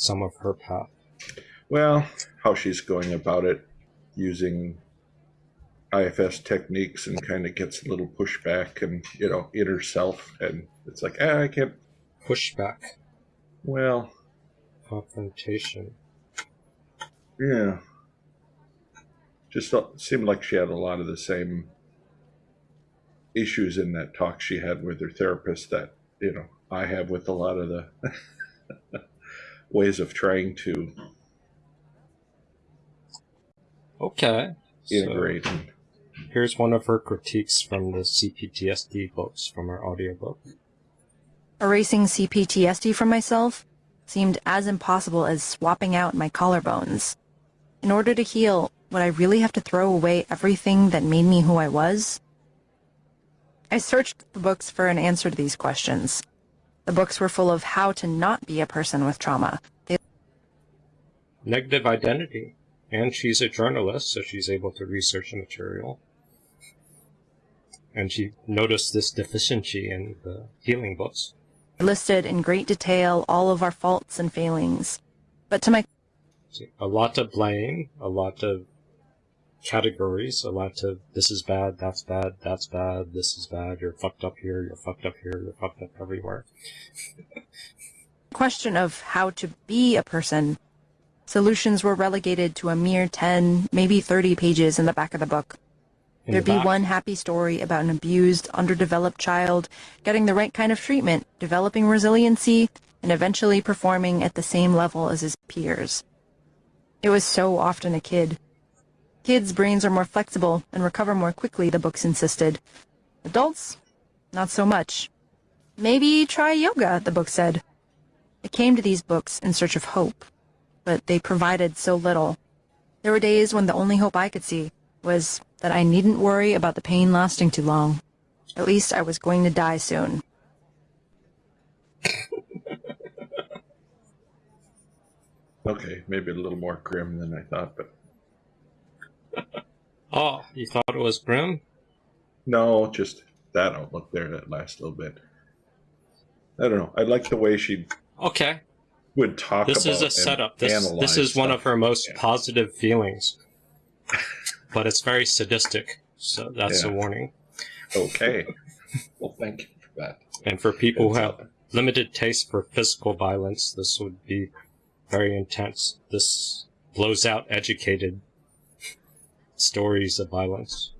some of her path. Well, how she's going about it using IFS techniques and kind of gets a little pushback and, you know, inner self. And it's like, ah, I can't. Pushback. Well, Confrontation. yeah. Just seemed like she had a lot of the same issues in that talk she had with her therapist that, you know, I have with a lot of the ways of trying to Okay. Integrate. and, here's one of her critiques from the CPTSD books from her audiobook. Erasing CPTSD from myself seemed as impossible as swapping out my collarbones. In order to heal, would I really have to throw away everything that made me who I was? I searched the books for an answer to these questions. The books were full of how to not be a person with trauma. They Negative identity. And she's a journalist, so she's able to research the material. And she noticed this deficiency in the healing books. listed in great detail all of our faults and failings. But to my a lot of blame, a lot of categories, a lot of this is bad, that's bad, that's bad, this is bad, you're fucked up here, you're fucked up here, you're fucked up everywhere. question of how to be a person, solutions were relegated to a mere 10, maybe 30 pages in the back of the book. In There'd the be back. one happy story about an abused, underdeveloped child getting the right kind of treatment, developing resiliency, and eventually performing at the same level as his peers. It was so often a kid. Kids' brains are more flexible and recover more quickly, the books insisted. Adults, not so much. Maybe try yoga, the book said. I came to these books in search of hope, but they provided so little. There were days when the only hope I could see was that I needn't worry about the pain lasting too long. At least I was going to die soon. okay, maybe a little more grim than I thought, but Oh, you thought it was grim? no, just that outlook there that last little bit. I don't know. I like the way she Okay. would talk about This about is a and setup. This, this is one of her most Yeah. positive feelings. But it's very sadistic, so that's a warning. Okay. well, thank you for that. And for people who have limited taste for physical violence, this would be very intense. This blows out educated stories of violence.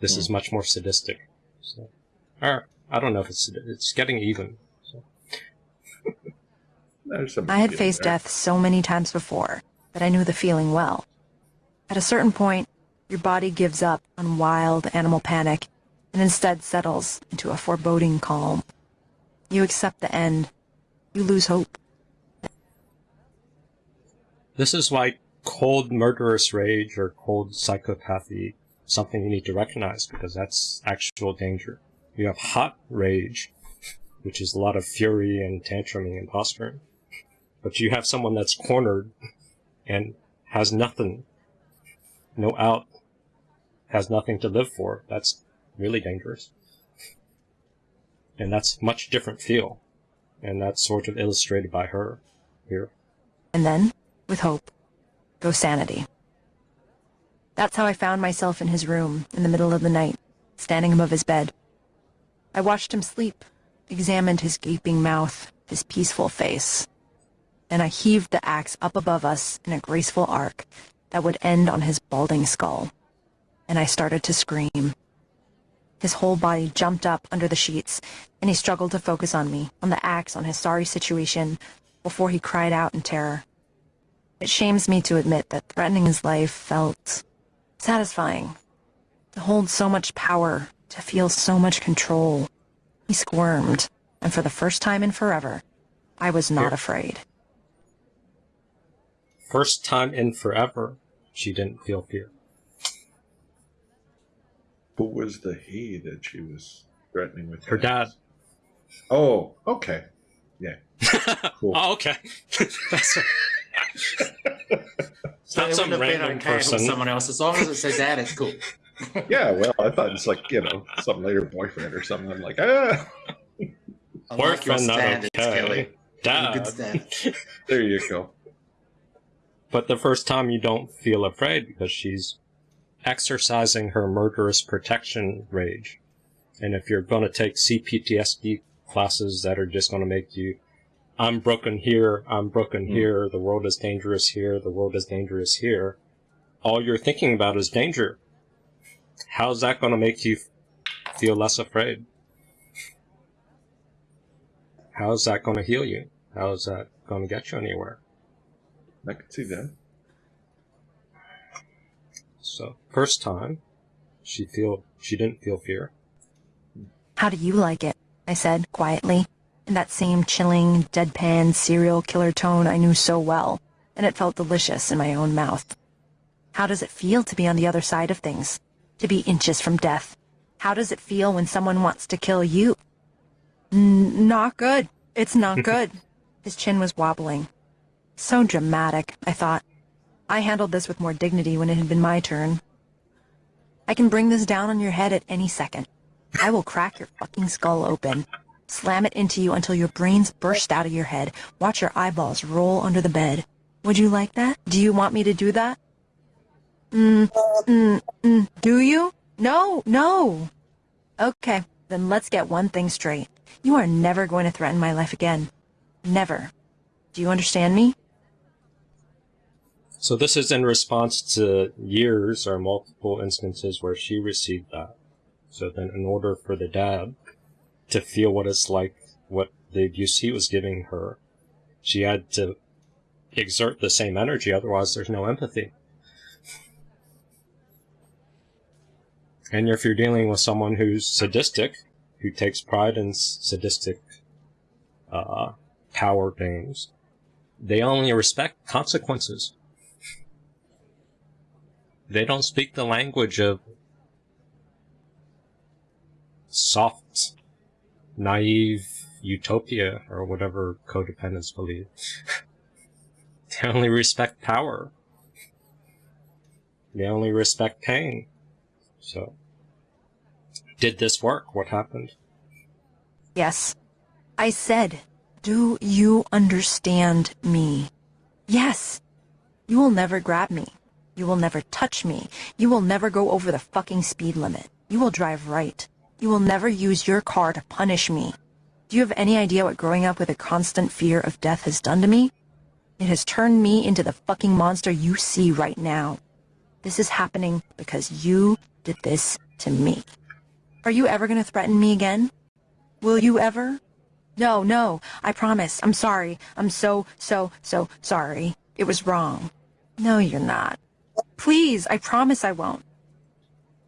This is much more sadistic. So, or I don't know if it's it's getting even. So. I had faced there. death so many times before that I knew the feeling well. At a certain point, your body gives up on wild animal panic and instead settles into a foreboding calm. You accept the end. You lose hope. This is why cold murderous rage or cold psychopathy something you need to recognize because that's actual danger. You have hot rage, which is a lot of fury and tantruming and posturing. But you have someone that's cornered and has nothing, no out, has nothing to live for. That's really dangerous. And that's much different feel. And that's sort of illustrated by her here. And then, with hope, goes sanity. That's how I found myself in his room in the middle of the night, standing above his bed. I watched him sleep, examined his gaping mouth, his peaceful face. Then I heaved the axe up above us in a graceful arc that would end on his balding skull. And I started to scream. His whole body jumped up under the sheets, and he struggled to focus on me, on the axe, on his sorry situation, before he cried out in terror. It shames me to admit that threatening his life felt satisfying. To hold so much power, to feel so much control. He squirmed, and for the first time in forever, I was not Here. afraid. First time in forever, she didn't feel fear. Who was the he that she was threatening with? Her dad. Oh, okay. Yeah. Cool. Oh, okay. That's So Not it some wouldn't have been random okay if person. someone else. As long as it says that, it's cool. Yeah, well, I thought it's like, you know, some later boyfriend or something. I'm like, ah. I like your not standards, okay. Kelly. Dad. There you go. But the first time you don't feel afraid because she's exercising her murderous protection rage. And if you're going to take CPTSD classes that are just going to make you, I'm broken here, I'm broken Hmm. here, the world is dangerous here, the world is dangerous here, all you're thinking about is danger. How's that going to make you feel less afraid? How's that going to heal you? How's that going to get you anywhere? I can see that. So, first time, she feel she didn't feel fear. How do you like it? I said quietly, in that same chilling, deadpan serial killer tone I knew so well, and it felt delicious in my own mouth. How does it feel to be on the other side of things? To be inches from death? How does it feel when someone wants to kill you? N- not good. It's not good. His chin was wobbling. So dramatic, I thought. I handled this with more dignity when it had been my turn. I can bring this down on your head at any second. I will crack your fucking skull open, slam it into you until your brains burst out of your head, watch your eyeballs roll under the bed. Would you like that? Do you want me to do that? Mm, mm, mm, do you? No, no. Okay, then let's get one thing straight. You are never going to threaten my life again. Never. Do you understand me? So this is in response to years or multiple instances where she received that. So then in order for the dad to feel what it's like, what the abuse he was giving her, she had to exert the same energy, otherwise there's no empathy. And if you're dealing with someone who's sadistic, who takes pride in sadistic uh, power games, they only respect consequences. They don't speak the language of soft, naive utopia or whatever codependents believe. they only respect power. They only respect pain. So, did this work? What happened? Yes. I said, do you understand me? Yes. You will never grab me. You will never touch me. You will never go over the fucking speed limit. You will drive right. You will never use your car to punish me. Do you have any idea what growing up with a constant fear of death has done to me? It has turned me into the fucking monster you see right now. This is happening because you did this to me. Are you ever going to threaten me again? Will you ever? No, no, I promise. I'm sorry. I'm so, so, so sorry. It was wrong. No, you're not. Please, I promise I won't.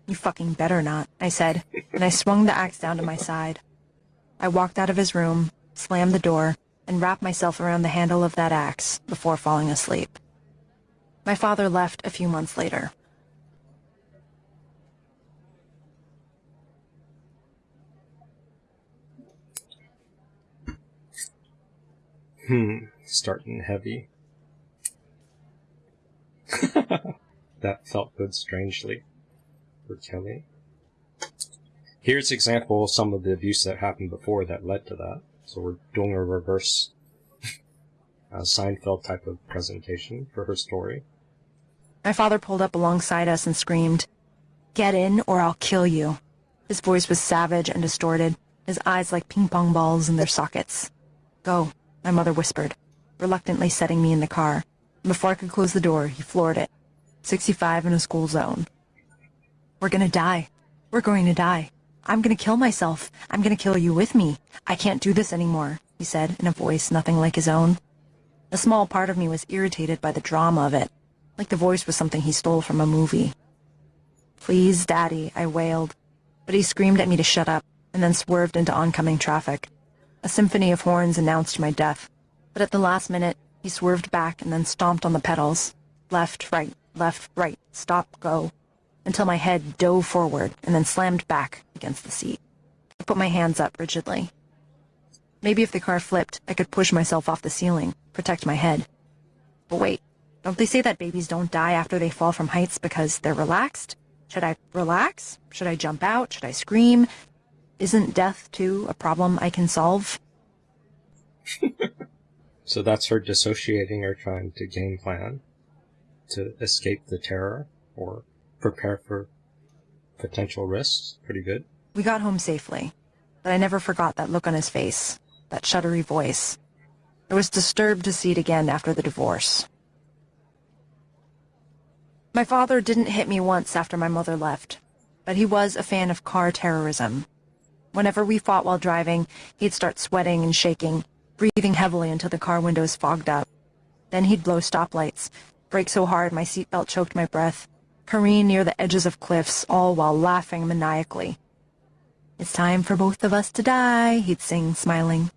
You fucking better not, I said, and I swung the axe down to my side. I walked out of his room, slammed the door, and wrapped myself around the handle of that axe before falling asleep. My father left a few months later. Hmm, starting heavy. that felt good strangely for Kelly. Here's example of some of the abuse that happened before that led to that. So we're doing a reverse uh, Seinfeld type of presentation for her story. My father pulled up alongside us and screamed, Get in or I'll kill you. His voice was savage and distorted, his eyes like ping pong balls in their sockets. Go, my mother whispered, reluctantly setting me in the car. Before I could close the door, he floored it. 65 in a school zone. We're gonna die. We're going to die. I'm gonna kill myself. I'm gonna kill you with me. I can't do this anymore, he said in a voice nothing like his own. A small part of me was irritated by the drama of it, like the voice was something he stole from a movie. Please, Daddy, I wailed. But he screamed at me to shut up, and then swerved into oncoming traffic. A symphony of horns announced my death. But at the last minute, he swerved back and then stomped on the pedals. Left, right, left, right, stop, go. Until my head dove forward and then slammed back against the seat. I put my hands up rigidly. Maybe if the car flipped, I could push myself off the ceiling, protect my head. But wait, don't they say that babies don't die after they fall from heights because they're relaxed? Should I relax? Should I jump out? Should I scream? Isn't death, too, a problem I can solve? So that's her dissociating or trying to game plan to escape the terror or prepare for potential risks. Pretty good. We got home safely, but I never forgot that look on his face, that shuddery voice. I was disturbed to see it again after the divorce. My father didn't hit me once after my mother left, but he was a fan of car terrorism. Whenever we fought while driving, he'd start sweating and shaking, breathing heavily until the car windows fogged up. Then he'd blow stoplights, brake so hard my seatbelt choked my breath, careen near the edges of cliffs, all while laughing maniacally. It's time for both of us to die, he'd sing, smiling.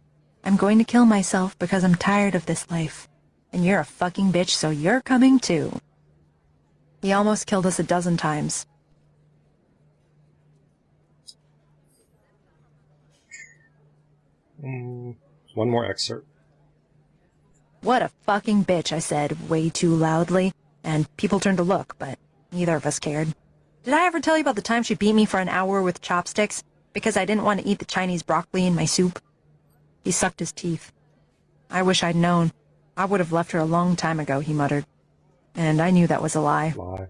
I'm going to kill myself because I'm tired of this life. And you're a fucking bitch, so you're coming too. He almost killed us a dozen times. Mm, one more excerpt. What a fucking bitch, I said, way too loudly, and people turned to look, but neither of us cared. Did I ever tell you about the time she beat me for an hour with chopsticks because I didn't want to eat the Chinese broccoli in my soup? He sucked his teeth. I wish I'd known. I would have left her a long time ago, he muttered. And I knew that was a lie. Lie.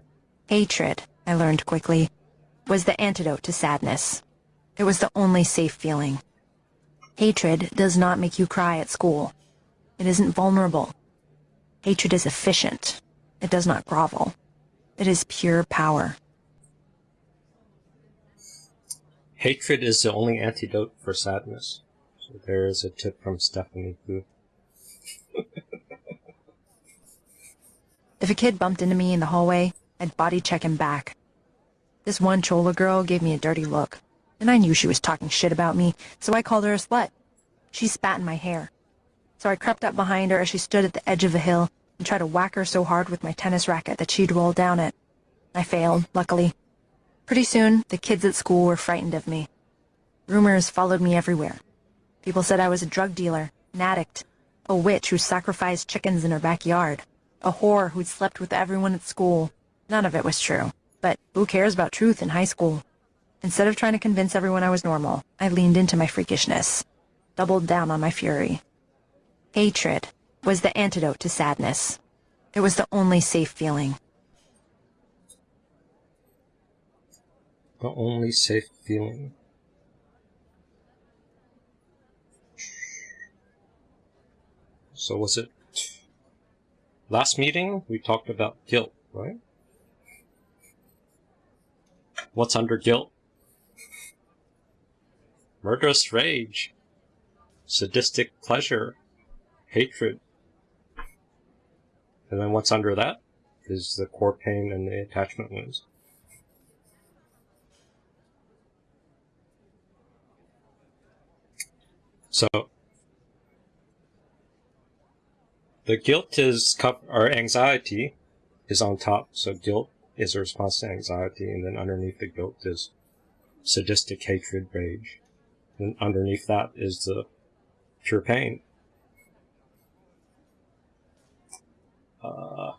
Hatred, I learned quickly, was the antidote to sadness. It was the only safe feeling. Hatred does not make you cry at school. It isn't vulnerable. Hatred is efficient. It does not grovel. It is pure power. Hatred is the only antidote for sadness. So there is a tip from Stephanie. If a kid bumped into me in the hallway, I'd body check him back. This one Chola girl gave me a dirty look, and I knew she was talking shit about me, so I called her a slut. She spat in my hair. So I crept up behind her as she stood at the edge of a hill and tried to whack her so hard with my tennis racket that she'd roll down it. I failed, luckily. Pretty soon, the kids at school were frightened of me. Rumors followed me everywhere. People said I was a drug dealer, an addict, a witch who sacrificed chickens in her backyard, a whore who'd slept with everyone at school. None of it was true. But who cares about truth in high school? Instead of trying to convince everyone I was normal, I leaned into my freakishness, doubled down on my fury. Hatred was the antidote to sadness. It was the only safe feeling. The only safe feeling. So was it last meeting we talked about guilt, right? What's under guilt? Murderous rage, sadistic pleasure, hatred. And then what's under that is the core pain and the attachment wounds. So the guilt is or anxiety is on top. So guilt is a response to anxiety, and then underneath the guilt is sadistic hatred, rage. And underneath that is the pure pain. Uh,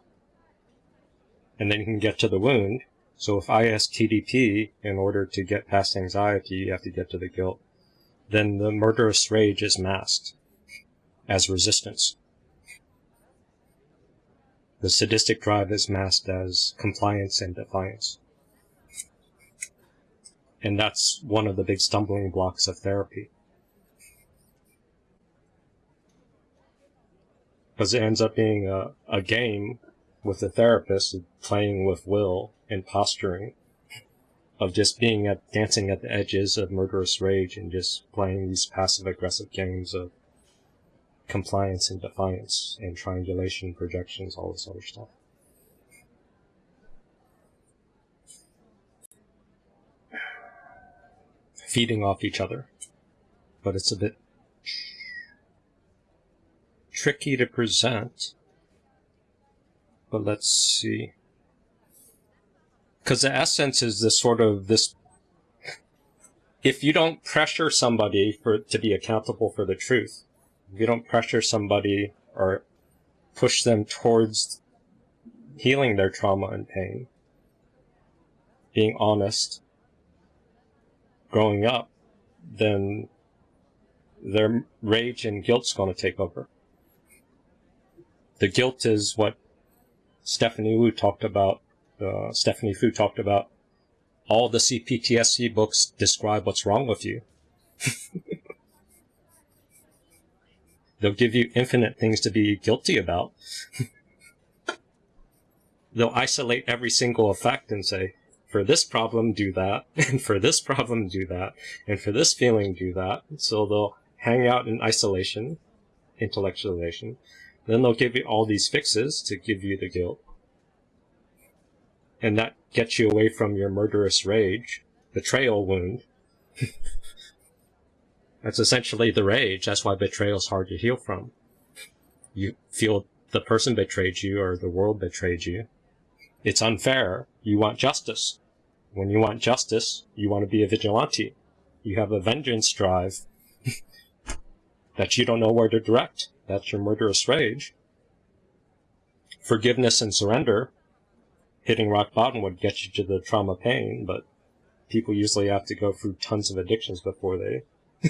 and then you can get to the wound. So if ISTDP, in order to get past anxiety, you have to get to the guilt, then the murderous rage is masked as resistance. The sadistic drive is masked as compliance and defiance. And that's one of the big stumbling blocks of therapy. Because it ends up being a, a game with the therapist playing with will and posturing of just being at dancing at the edges of murderous rage and just playing these passive aggressive games of compliance and defiance and triangulation projections all this other stuff. Feeding off each other but it's a bit tricky to present but let's see. Because the essence is this sort of this if you don't pressure somebody for to be accountable for the truth if you don't pressure somebody or push them towards healing their trauma and pain being honest growing up then their rage and guilt's going to take over the guilt is what Stephanie Wu talked about. Uh, Stephanie Foo talked about. All the CPTSD books describe what's wrong with you. They'll give you infinite things to be guilty about. They'll isolate every single effect and say, for this problem, do that, and for this problem, do that, and for this feeling, do that. So they'll hang out in isolation, intellectualization. Then they'll give you all these fixes to give you the guilt. And that gets you away from your murderous rage, betrayal wound. That's essentially the rage. That's why betrayal is hard to heal from. You feel the person betrayed you or the world betrayed you. It's unfair. You want justice. When you want justice, you want to be a vigilante. You have a vengeance drive that you don't know where to direct. That's your murderous rage. Forgiveness and surrender, hitting rock bottom would get you to the trauma pain, but people usually have to go through tons of addictions before they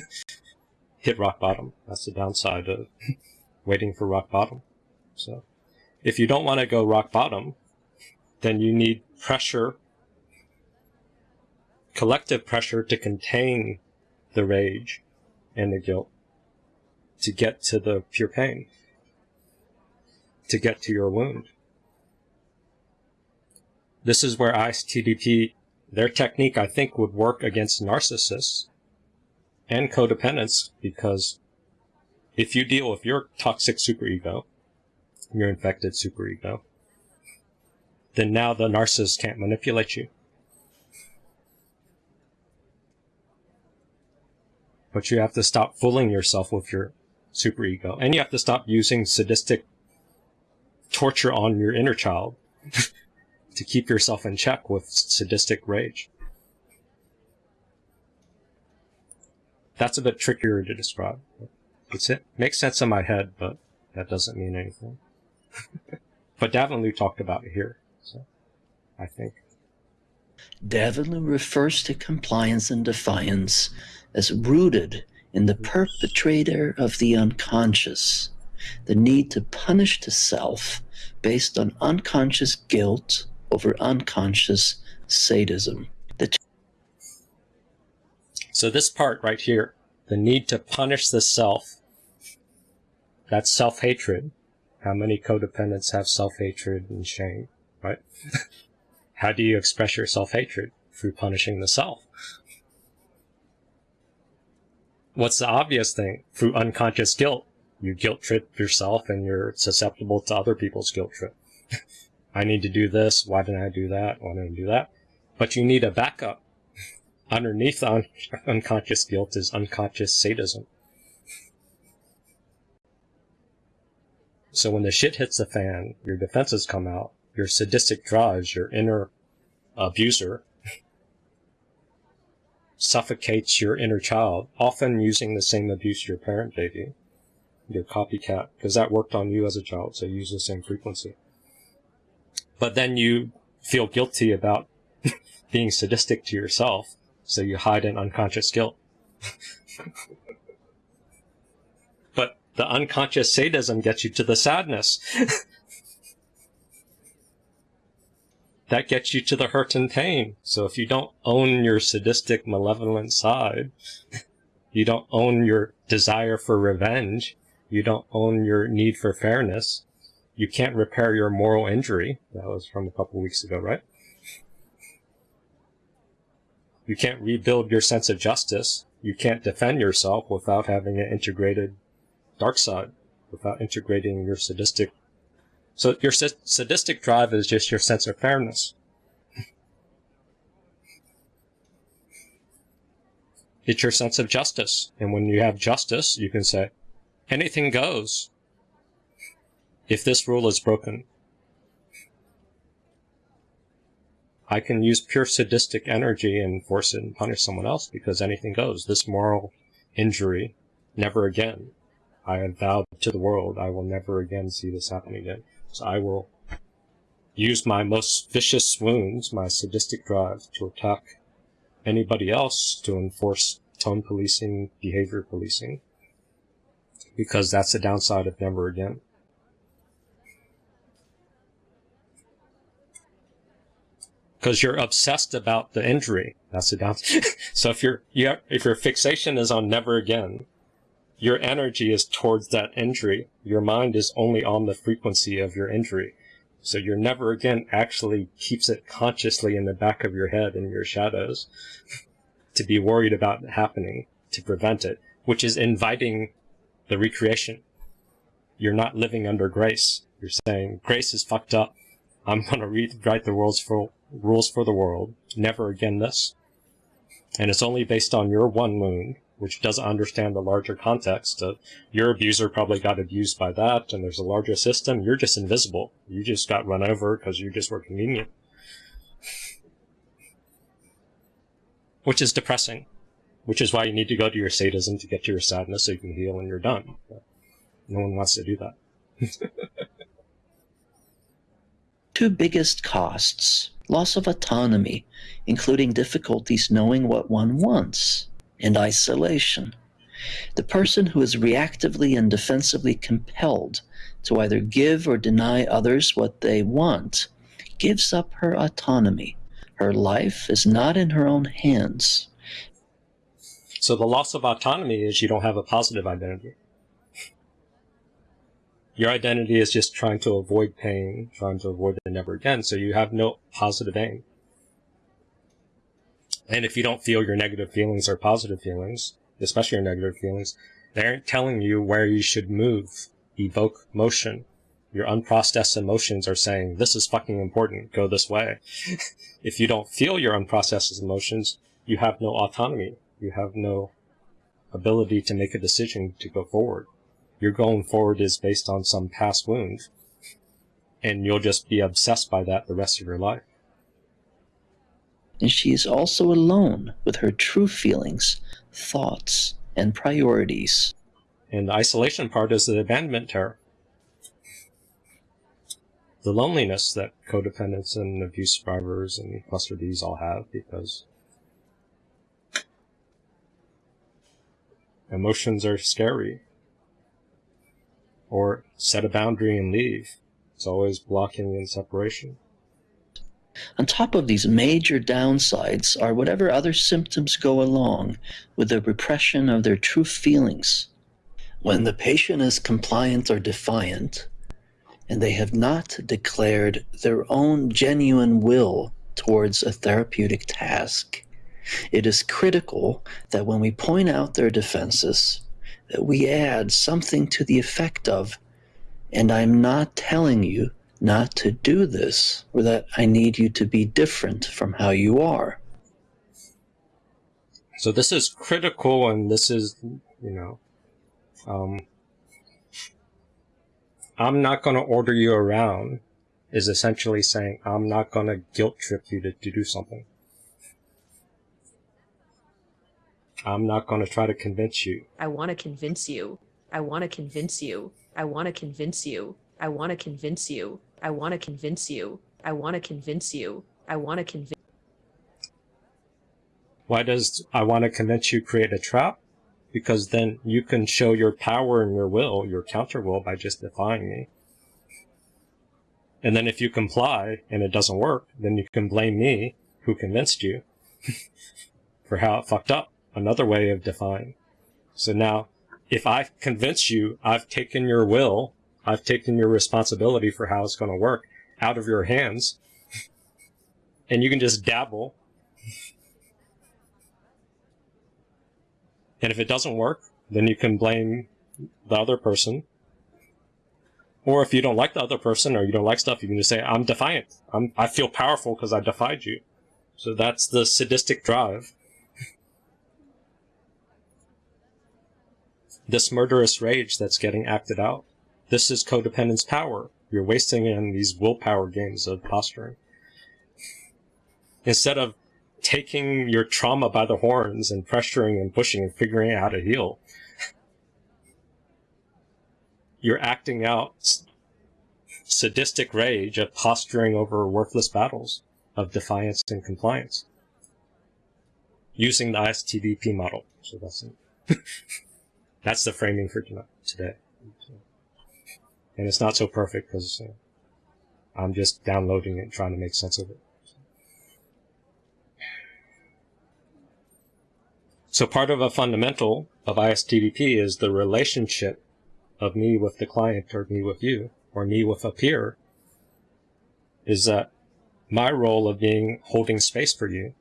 hit rock bottom. That's the downside of waiting for rock bottom. So if you don't want to go rock bottom, then you need pressure, collective pressure to contain the rage and the guilt to get to the pure pain, to get to your wound. This is where ISTDP, their technique, I think, would work against narcissists and codependents because if you deal with your toxic superego, your infected superego, then now the narcissist can't manipulate you. But you have to stop fooling yourself with your superego. And you have to stop using sadistic torture on your inner child to keep yourself in check with sadistic rage. That's a bit trickier to describe. It's, it makes sense in my head, but that doesn't mean anything. but Davanloo talked about it here, so I think. Davanloo refers to compliance and defiance as rooted in the mm-hmm. perpetrator of the unconscious, the need to punish the self based on unconscious guilt over unconscious sadism. The so this part right here, the need to punish the self, that's self-hatred. How many codependents have self-hatred and shame, right? How do you express your self-hatred? Through punishing the self. What's the obvious thing? Through unconscious guilt. You guilt trip yourself and you're susceptible to other people's guilt trip. I need to do this. Why didn't I do that? Why didn't I do that? But you need a backup. Underneath un unconscious guilt is unconscious sadism. So when the shit hits the fan, your defenses come out, your sadistic drives, your inner abuser, suffocates your inner child, often using the same abuse your parent gave you, your copycat, because that worked on you as a child, so you use the same frequency. But then you feel guilty about being sadistic to yourself, so you hide in unconscious guilt. but the unconscious sadism gets you to the sadness. that gets you to the hurt and pain. So if you don't own your sadistic, malevolent side, you don't own your desire for revenge, you don't own your need for fairness, you can't repair your moral injury. That was from a couple weeks ago, right? You can't rebuild your sense of justice. You can't defend yourself without having an integrated dark side, without integrating your sadistic so your sadistic drive is just your sense of fairness. it's your sense of justice. And when you have justice, you can say, anything goes if this rule is broken. I can use pure sadistic energy and force it and punish someone else because anything goes. This moral injury, never again. I have vowed to the world I will never again see this happen again. So I will use my most vicious wounds, my sadistic drive, to attack anybody else to enforce tone policing, behavior policing, because that's the downside of never again. Because you're obsessed about the injury. That's the downside. so if your you have, if your fixation is on never again, your energy is towards that injury. Your mind is only on the frequency of your injury. So your never again actually keeps it consciously in the back of your head in your shadows to be worried about happening to prevent it, which is inviting the recreation. You're not living under grace. You're saying grace is fucked up. I'm going to rewrite the world's for, rules for the world. Never again this. And it's only based on your one moon, which doesn't understand the larger context of your abuser probably got abused by that, and there's a larger system. You're just invisible. You just got run over because you just were convenient. Which is depressing. Which is why you need to go to your sadism to get to your sadness so you can heal and you're done. But no one wants to do that. Two biggest costs loss of autonomy, including difficulties knowing what one wants, and isolation. The person who is reactively and defensively compelled to either give or deny others what they want gives up her autonomy. Her life is not in her own hands. So the loss of autonomy is you don't have a positive identity. Your identity is just trying to avoid pain, trying to avoid it never again, so you have no positive aim. And if you don't feel your negative feelings or positive feelings, especially your negative feelings, they aren't telling you where you should move, evoke motion. Your unprocessed emotions are saying, this is fucking important, go this way. if you don't feel your unprocessed emotions, you have no autonomy. You have no ability to make a decision to go forward. Your going forward is based on some past wound, and you'll just be obsessed by that the rest of your life and she is also alone with her true feelings, thoughts, and priorities. And the isolation part is the abandonment terror. The loneliness that codependents and abuse survivors and cluster Bs all have because emotions are scary. Or set a boundary and leave. It's always blocking and separation. On top of these major downsides are whatever other symptoms go along with the repression of their true feelings. When the patient is compliant or defiant, and they have not declared their own genuine will towards a therapeutic task, it is critical that when we point out their defenses, that we add something to the effect of, and I'm not telling you not to do this, or that I need you to be different from how you are. So this is critical, and this is, you know, um, I'm not going to order you around is essentially saying I'm not going to guilt trip you to, to do something. I'm not going to try to convince you. I want to convince you. I want to convince you. I want to convince you. I want to convince you. I want to convince you. I want to convince you. I want to convince. Why does I want to convince you create a trap? Because then you can show your power and your will, your counter will, by just defying me. And then if you comply and it doesn't work, then you can blame me, who convinced you, for how it fucked up. Another way of defying. So now, if I convince you I've taken your will I've taken your responsibility for how it's going to work out of your hands. and you can just dabble. and if it doesn't work, then you can blame the other person. Or if you don't like the other person or you don't like stuff, you can just say, I'm defiant. I'm, I feel powerful because I defied you. So that's the sadistic drive. this murderous rage that's getting acted out. This is codependence power. You're wasting in these willpower games of posturing. Instead of taking your trauma by the horns and pressuring and pushing and figuring out how to heal, you're acting out sadistic rage of posturing over worthless battles of defiance and compliance using the ISTDP model. So that's it. that's the framing for today and it's not so perfect because uh, I'm just downloading it and trying to make sense of it. So part of a fundamental of ISTDP is the relationship of me with the client or me with you or me with a peer is that my role of being holding space for you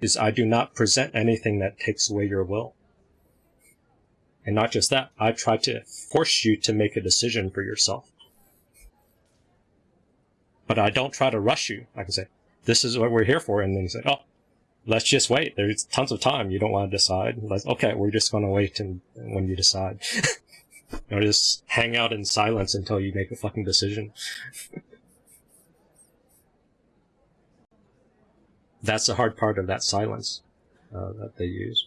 is I do not present anything that takes away your will. And not just that, I try to force you to make a decision for yourself. But I don't try to rush you. I can say, this is what we're here for. And then you say, oh, let's just wait. There's tons of time. You don't want to decide. Let's, okay, we're just going to wait and when you decide. or just hang out in silence until you make a fucking decision. That's the hard part of that silence uh, that they use.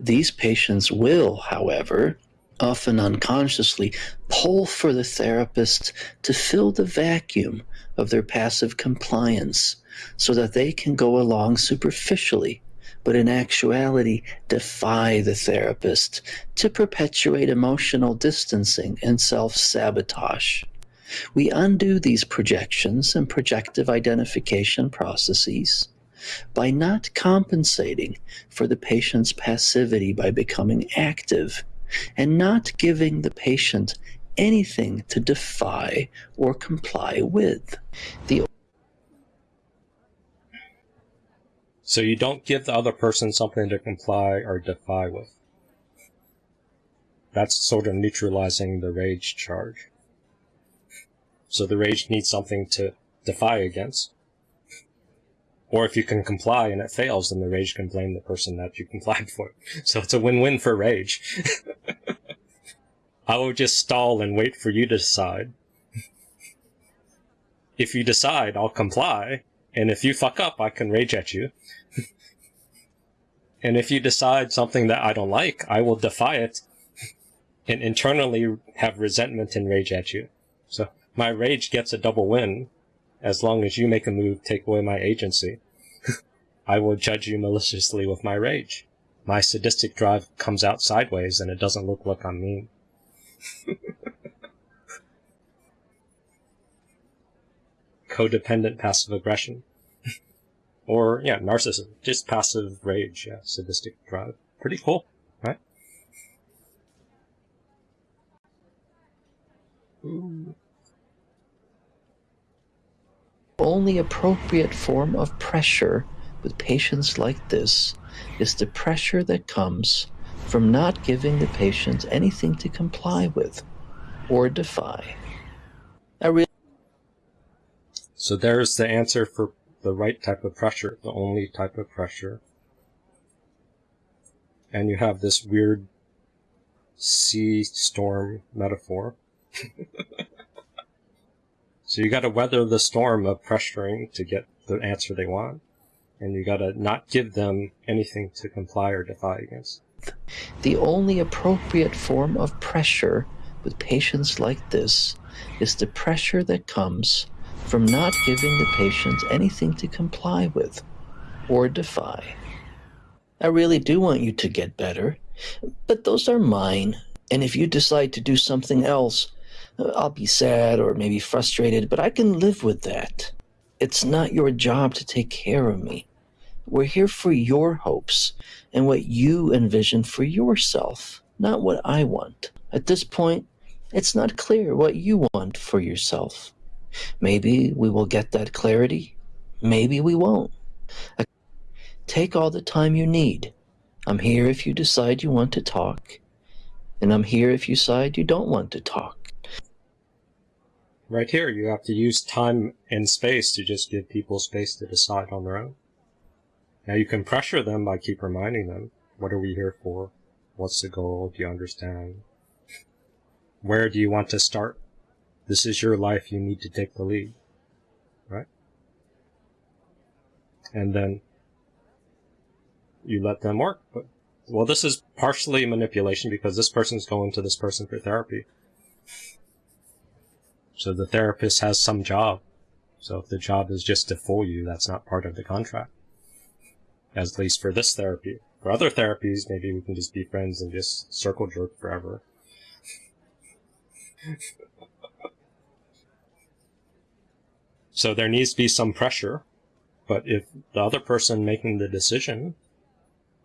These patients will, however, often unconsciously, pull for the therapist to fill the vacuum of their passive compliance so that they can go along superficially, but in actuality defy the therapist to perpetuate emotional distancing and self sabotage. We undo these projections and projective identification processes by not compensating for the patient's passivity by becoming active and not giving the patient anything to defy or comply with. The So you don't give the other person something to comply or defy with. That's sort of neutralizing the rage charge. So the rage needs something to defy against. Or if you can comply and it fails, then the rage can blame the person that you complied for. So it's a win-win for rage. I will just stall and wait for you to decide. If you decide, I'll comply. And if you fuck up, I can rage at you. and if you decide something that I don't like, I will defy it and internally have resentment and rage at you. So my rage gets a double win as long as you make a move take away my agency. I will judge you maliciously with my rage. My sadistic drive comes out sideways and it doesn't look like I'm mean. Codependent passive aggression. or, yeah, narcissism. Just passive rage, yeah, sadistic drive. Pretty cool, right? Ooh. only appropriate form of pressure with patients like this is the pressure that comes from not giving the patient anything to comply with or defy. I really So there's the answer for the right type of pressure, the only type of pressure. And you have this weird sea storm metaphor. so you gotta weather the storm of pressuring to get the answer they want. And you gotta not give them anything to comply or defy against. The only appropriate form of pressure with patients like this is the pressure that comes from not giving the patient anything to comply with or defy. I really do want you to get better, but those are mine. And if you decide to do something else, I'll be sad or maybe frustrated, but I can live with that. It's not your job to take care of me. We're here for your hopes and what you envision for yourself, not what I want. At this point, it's not clear what you want for yourself. Maybe we will get that clarity. Maybe we won't. Take all the time you need. I'm here if you decide you want to talk, and I'm here if you decide you don't want to talk. Right here, you have to use time and space to just give people space to decide on their own. Now you can pressure them by keep reminding them, what are we here for? What's the goal? Do you understand? Where do you want to start? This is your life, you need to take the lead. Right? And then you let them work. But, well, this is partially manipulation because this person's going to this person for therapy. So the therapist has some job. So if the job is just to fool you, that's not part of the contract. At least for this therapy. For other therapies, maybe we can just be friends and just circle jerk forever. so there needs to be some pressure. But if the other person making the decision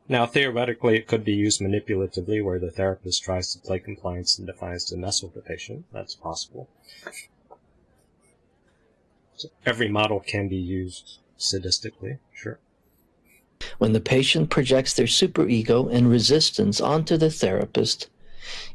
Now, theoretically, it could be used manipulatively where the therapist tries to play compliance and defiance to mess with the patient. That's possible. So every model can be used sadistically, sure. When the patient projects their superego and resistance onto the therapist,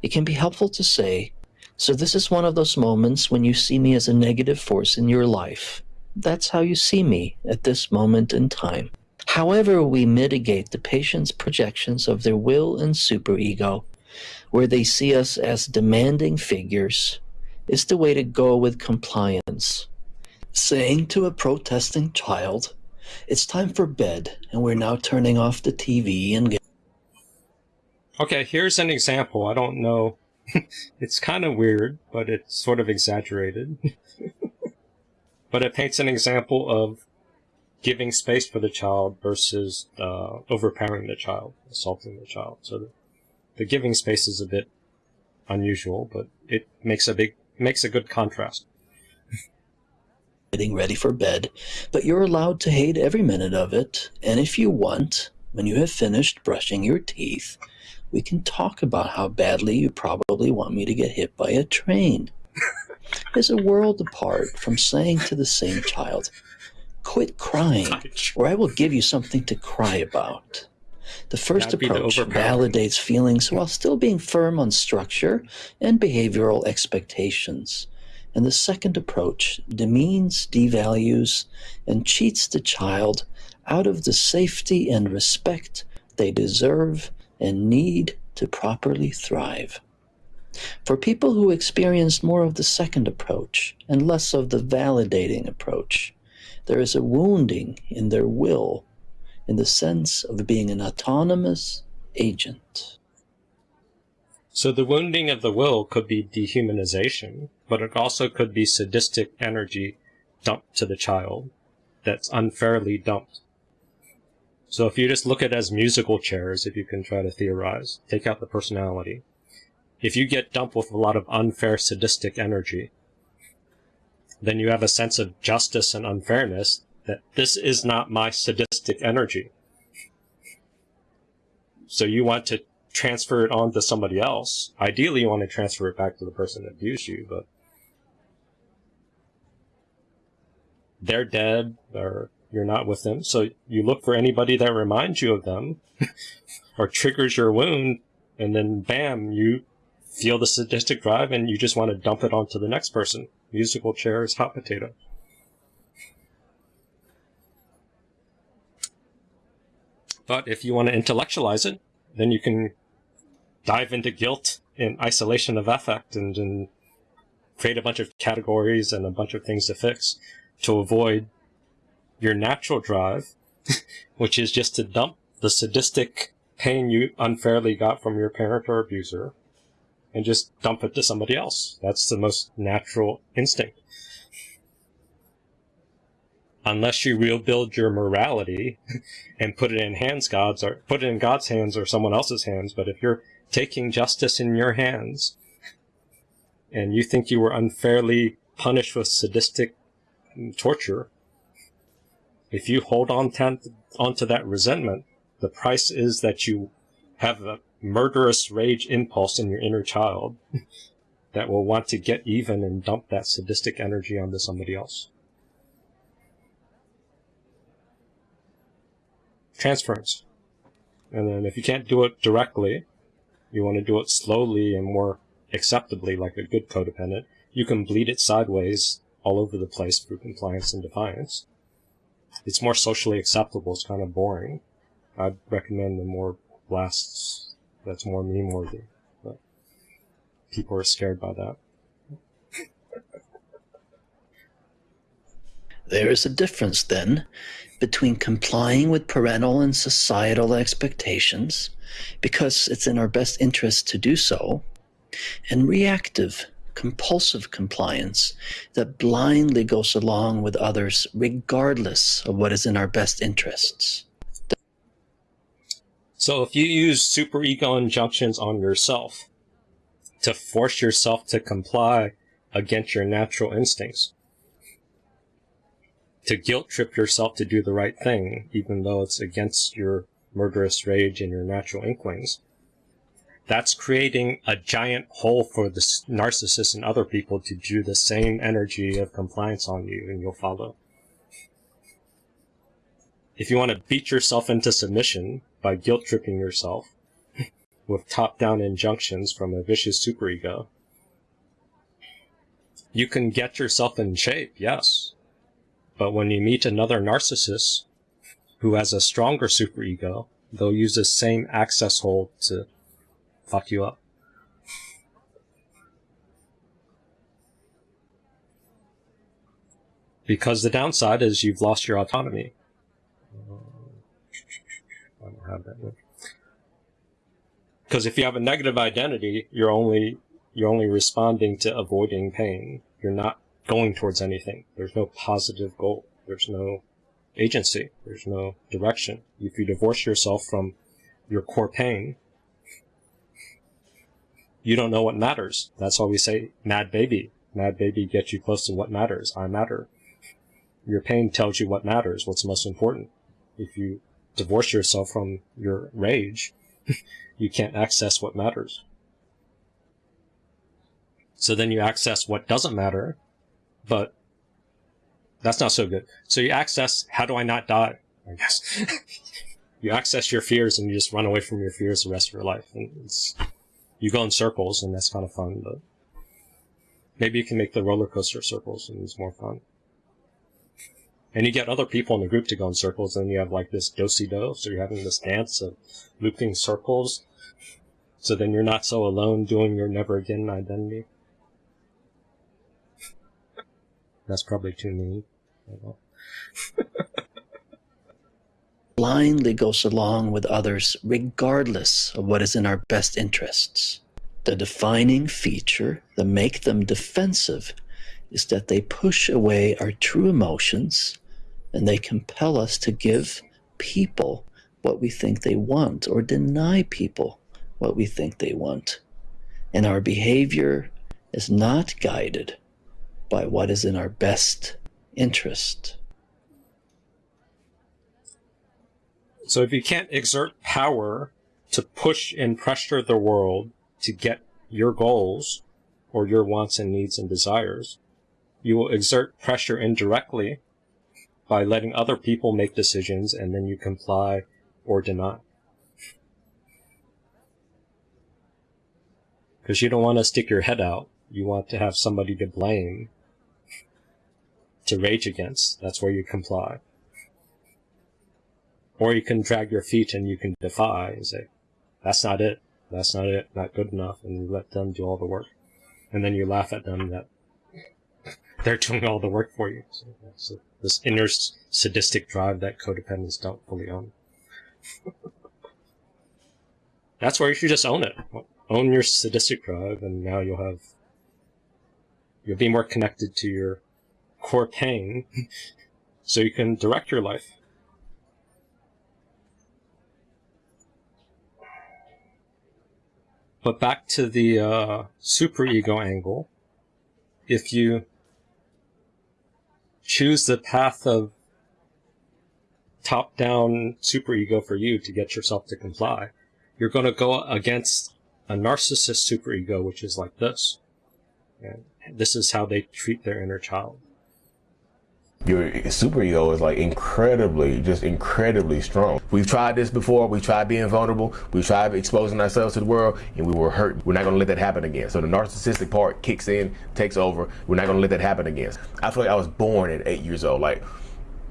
it can be helpful to say, So, this is one of those moments when you see me as a negative force in your life. That's how you see me at this moment in time. However, we mitigate the patient's projections of their will and superego, where they see us as demanding figures, is the way to go with compliance. Saying to a protesting child, It's time for bed, and we're now turning off the TV and get Okay, here's an example. I don't know. it's kind of weird, but it's sort of exaggerated. but it paints an example of giving space for the child versus uh, overpowering the child, assaulting the child. So the, the giving space is a bit unusual, but it makes a big makes a good contrast. getting ready for bed, but you're allowed to hate every minute of it. And if you want, when you have finished brushing your teeth, we can talk about how badly you probably want me to get hit by a train. There's a world apart from saying to the same child, Quit crying, or I will give you something to cry about. The first That'd be the approach validates feelings while still being firm on structure and behavioral expectations. And the second approach demeans, devalues, and cheats the child out of the safety and respect they deserve and need to properly thrive. For people who experienced more of the second approach and less of the validating approach, there is a wounding in their will in the sense of being an autonomous agent. So the wounding of the will could be dehumanization, but it also could be sadistic energy dumped to the child that's unfairly dumped. So if you just look at it as musical chairs, if you can try to theorize, take out the personality. If you get dumped with a lot of unfair sadistic energy, then you have a sense of justice and unfairness that this is not my sadistic energy. So you want to transfer it on to somebody else. Ideally, you want to transfer it back to the person that abused you, but they're dead or you're not with them. So you look for anybody that reminds you of them or triggers your wound, and then bam, you feel the sadistic drive and you just want to dump it onto the next person. Musical chairs, hot potato. But if you want to intellectualize it, then you can dive into guilt and isolation of affect and, and create a bunch of categories and a bunch of things to fix to avoid your natural drive, which is just to dump the sadistic pain you unfairly got from your parent or abuser and just dump it to somebody else. That's the most natural instinct. Unless you rebuild your morality and put it in hands God's or put it in God's hands or someone else's hands, but if you're taking justice in your hands and you think you were unfairly punished with sadistic torture, if you hold on to, that resentment, the price is that you have a murderous rage impulse in your inner child that will want to get even and dump that sadistic energy onto somebody else. Transference. And then if you can't do it directly, you want to do it slowly and more acceptably like a good codependent, you can bleed it sideways all over the place through compliance and defiance. It's more socially acceptable. It's kind of boring. I'd recommend the more blasts that's more meme worthy. But people are scared by that. There is a difference, then, between complying with parental and societal expectations, because it's in our best interest to do so, and reactive, compulsive compliance that blindly goes along with others regardless of what is in our best interests. So if you use super ego injunctions on yourself to force yourself to comply against your natural instincts, to guilt trip yourself to do the right thing, even though it's against your murderous rage and your natural inklings, that's creating a giant hole for the narcissist and other people to do the same energy of compliance on you, and you'll follow. If you want to beat yourself into submission by guilt tripping yourself with top down injunctions from a vicious superego, you can get yourself in shape, yes. But when you meet another narcissist who has a stronger superego, they'll use the same access hole to fuck you up. Because the downside is you've lost your autonomy. Have that one. Because if you have a negative identity, you're only you're only responding to avoiding pain. You're not going towards anything. There's no positive goal. There's no agency. There's no direction. If you divorce yourself from your core pain, you don't know what matters. That's why we say mad baby. Mad baby gets you close to what matters. I matter. Your pain tells you what matters, what's most important. If you divorce yourself from your rage, you can't access what matters. So then you access what doesn't matter, but that's not so good. So you access, how do I not die? I guess. you access your fears and you just run away from your fears the rest of your life. And you go in circles and that's kind of fun, but maybe you can make the roller coaster circles and it's more fun. And you get other people in the group to go in circles and you have like this do-si-do. So you're having this dance of looping circles. So then you're not so alone doing your never again identity. That's probably too mean. Blindly goes along with others regardless of what is in our best interests. The defining feature that make them defensive is that they push away our true emotions and they compel us to give people what we think they want or deny people what we think they want. And our behavior is not guided by what is in our best interest. So if you can't exert power to push and pressure the world to get your goals or your wants and needs and desires, you will exert pressure indirectly by letting other people make decisions and then you comply or deny. Because you don't want to stick your head out. You want to have somebody to blame, to rage against. That's where you comply. Or you can drag your feet and you can defy and say, that's not it. That's not it. Not good enough. And you let them do all the work. And then you laugh at them that they're doing all the work for you. So, this inner sadistic drive that codependents don't fully own. That's where you should just own it. Own your sadistic drive and now you'll have, you'll be more connected to your core pain so you can direct your life. But back to the uh, superego angle, if you choose the path of top-down superego for you to get yourself to comply, you're going to go against a narcissist superego, which is like this. And this is how they treat their inner child. Your superego is like incredibly, just incredibly strong. We've tried this before. We tried being vulnerable. We tried exposing ourselves to the world, and we were hurt. We're not going to let that happen again. So the narcissistic part kicks in, takes over. We're not going to let that happen again. I feel like I was born at eight years old. Like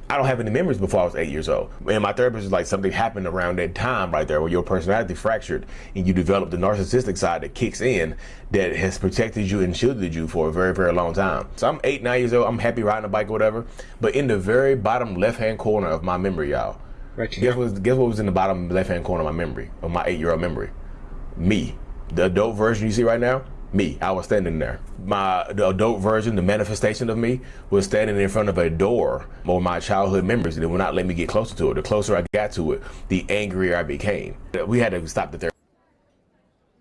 I don't have any memories before I was eight years old. And my therapist was like, something happened around that time right there where your personality fractured and you developed the narcissistic side that kicks in that has protected you and shielded you for a very, very long time. So I'm eight, nine years old. I'm happy riding a bike or whatever. But in the very bottom left-hand corner of my memory, y'all, Right guess what, guess what was in the bottom left-hand corner of my memory, of my eight-year-old memory? Me. The adult version you see right now, me. I was standing there. My the adult version, the manifestation of me, was standing in front of a door or my childhood memories, and it would not let me get closer to it. The closer I got to it, the angrier I became. We had to stop the therapy.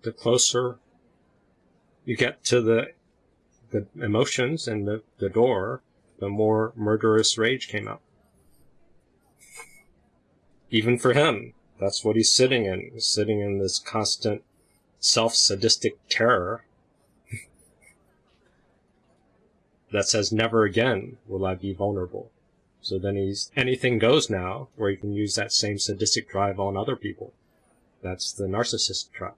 the closer you get to the the emotions and the, the door, the more murderous rage came out. Even for him, That's what he's sitting in. He's sitting in this constant self-sadistic terror that says never again will I be vulnerable. So then he's anything goes now, where he can use that same sadistic drive on other people. That's the narcissist trap.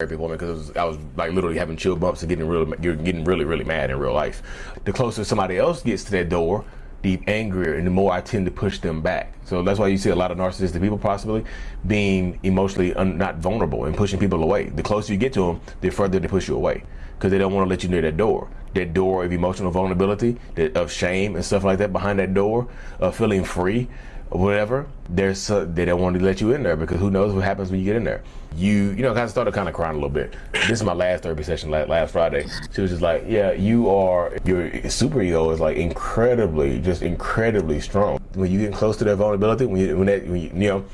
every woman because I was like literally having chill bumps and getting really, you're getting really, really mad in real life. The closer somebody else gets to that door, the angrier and the more I tend to push them back. So that's why you see a lot of narcissistic people possibly being emotionally not vulnerable and pushing people away. The closer you get to them, the further they push you away because they don't want to let you near that door. That door of emotional vulnerability, that, of shame and stuff like that behind that door, of feeling free, whatever. There's they don't want to let you in there because who knows what happens when you get in there. You you know of started kind of crying a little bit. This is my last therapy session last, last Friday. She was just like, yeah, you are your super ego is like incredibly just incredibly strong. When you get close to that vulnerability, when you when that when you, you know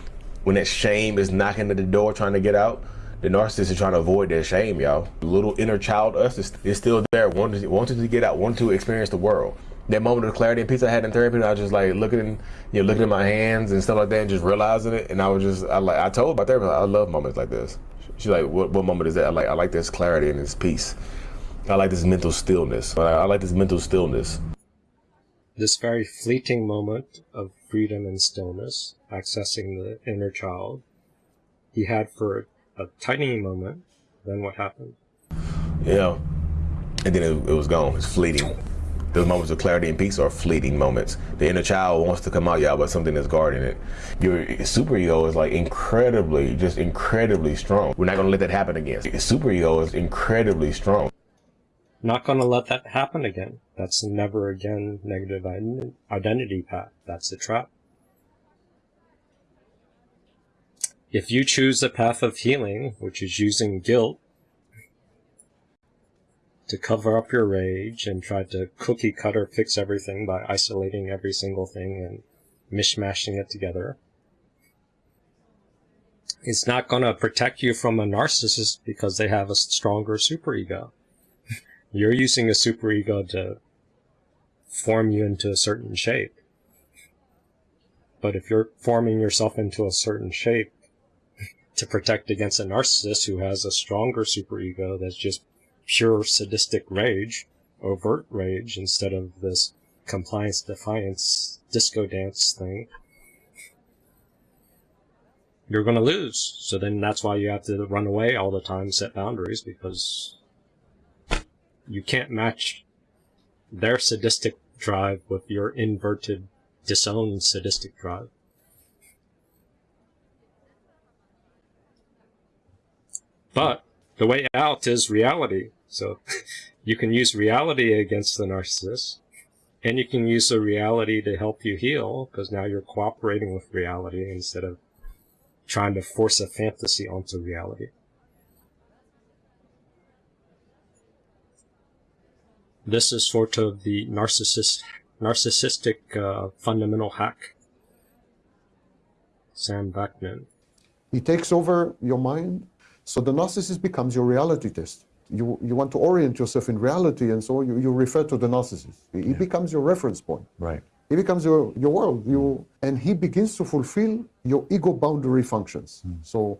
when that shame is knocking at the door trying to get out the narcissist is trying to avoid that shame, y'all. Little inner child us is, is still there, wanting, wanting to get out, wanting to experience the world. That moment of clarity and peace I had in therapy, I was just like looking, you know, looking at my hands and stuff like that, and just realizing it. And I was just, I like, I told my therapist, I love moments like this. She's like, what, what moment is that? I like, I like this clarity and this peace. I like this mental stillness. I, I like this mental stillness. This very fleeting moment of freedom and stillness, accessing the inner child, he had for a tiny moment. Then what happened? Yeah. And then it, it was gone. It's fleeting. Those moments of clarity and peace are fleeting moments. The inner child wants to come out, y'all, but something is guarding it. Your super ego is like incredibly, just incredibly strong. We're not to let that happen again. Your is incredibly strong. Not to let that happen again. That's never again negative identity path. That's the trap. If you choose the path of healing, which is using guilt to cover up your rage and try to cookie cutter fix everything by isolating every single thing and mishmashing it together, it's not going to protect you from a narcissist because they have a stronger superego. You're using a superego to form you into a certain shape. But if you're forming yourself into a certain shape, to protect against a narcissist who has a stronger superego that's just pure sadistic rage, overt rage, instead of this compliance defiance disco dance thing, you're going to lose. So then that's why you have to run away all the time, set boundaries, because you can't match their sadistic drive with your inverted, disowned sadistic drive. But the way out is reality. So you can use reality against the narcissist, and you can use the reality to help you heal, because now you're cooperating with reality instead of trying to force a fantasy onto reality. This is sort of the narcissist, narcissistic uh, fundamental hack. Sam Vaknin. He takes over your mind so the narcissist becomes your reality test. You, you want to orient yourself in reality, and so you, you refer to the narcissist. He yeah. becomes your reference point. Right. He becomes your, your world. You, and he begins to fulfill your ego boundary functions. Mm. So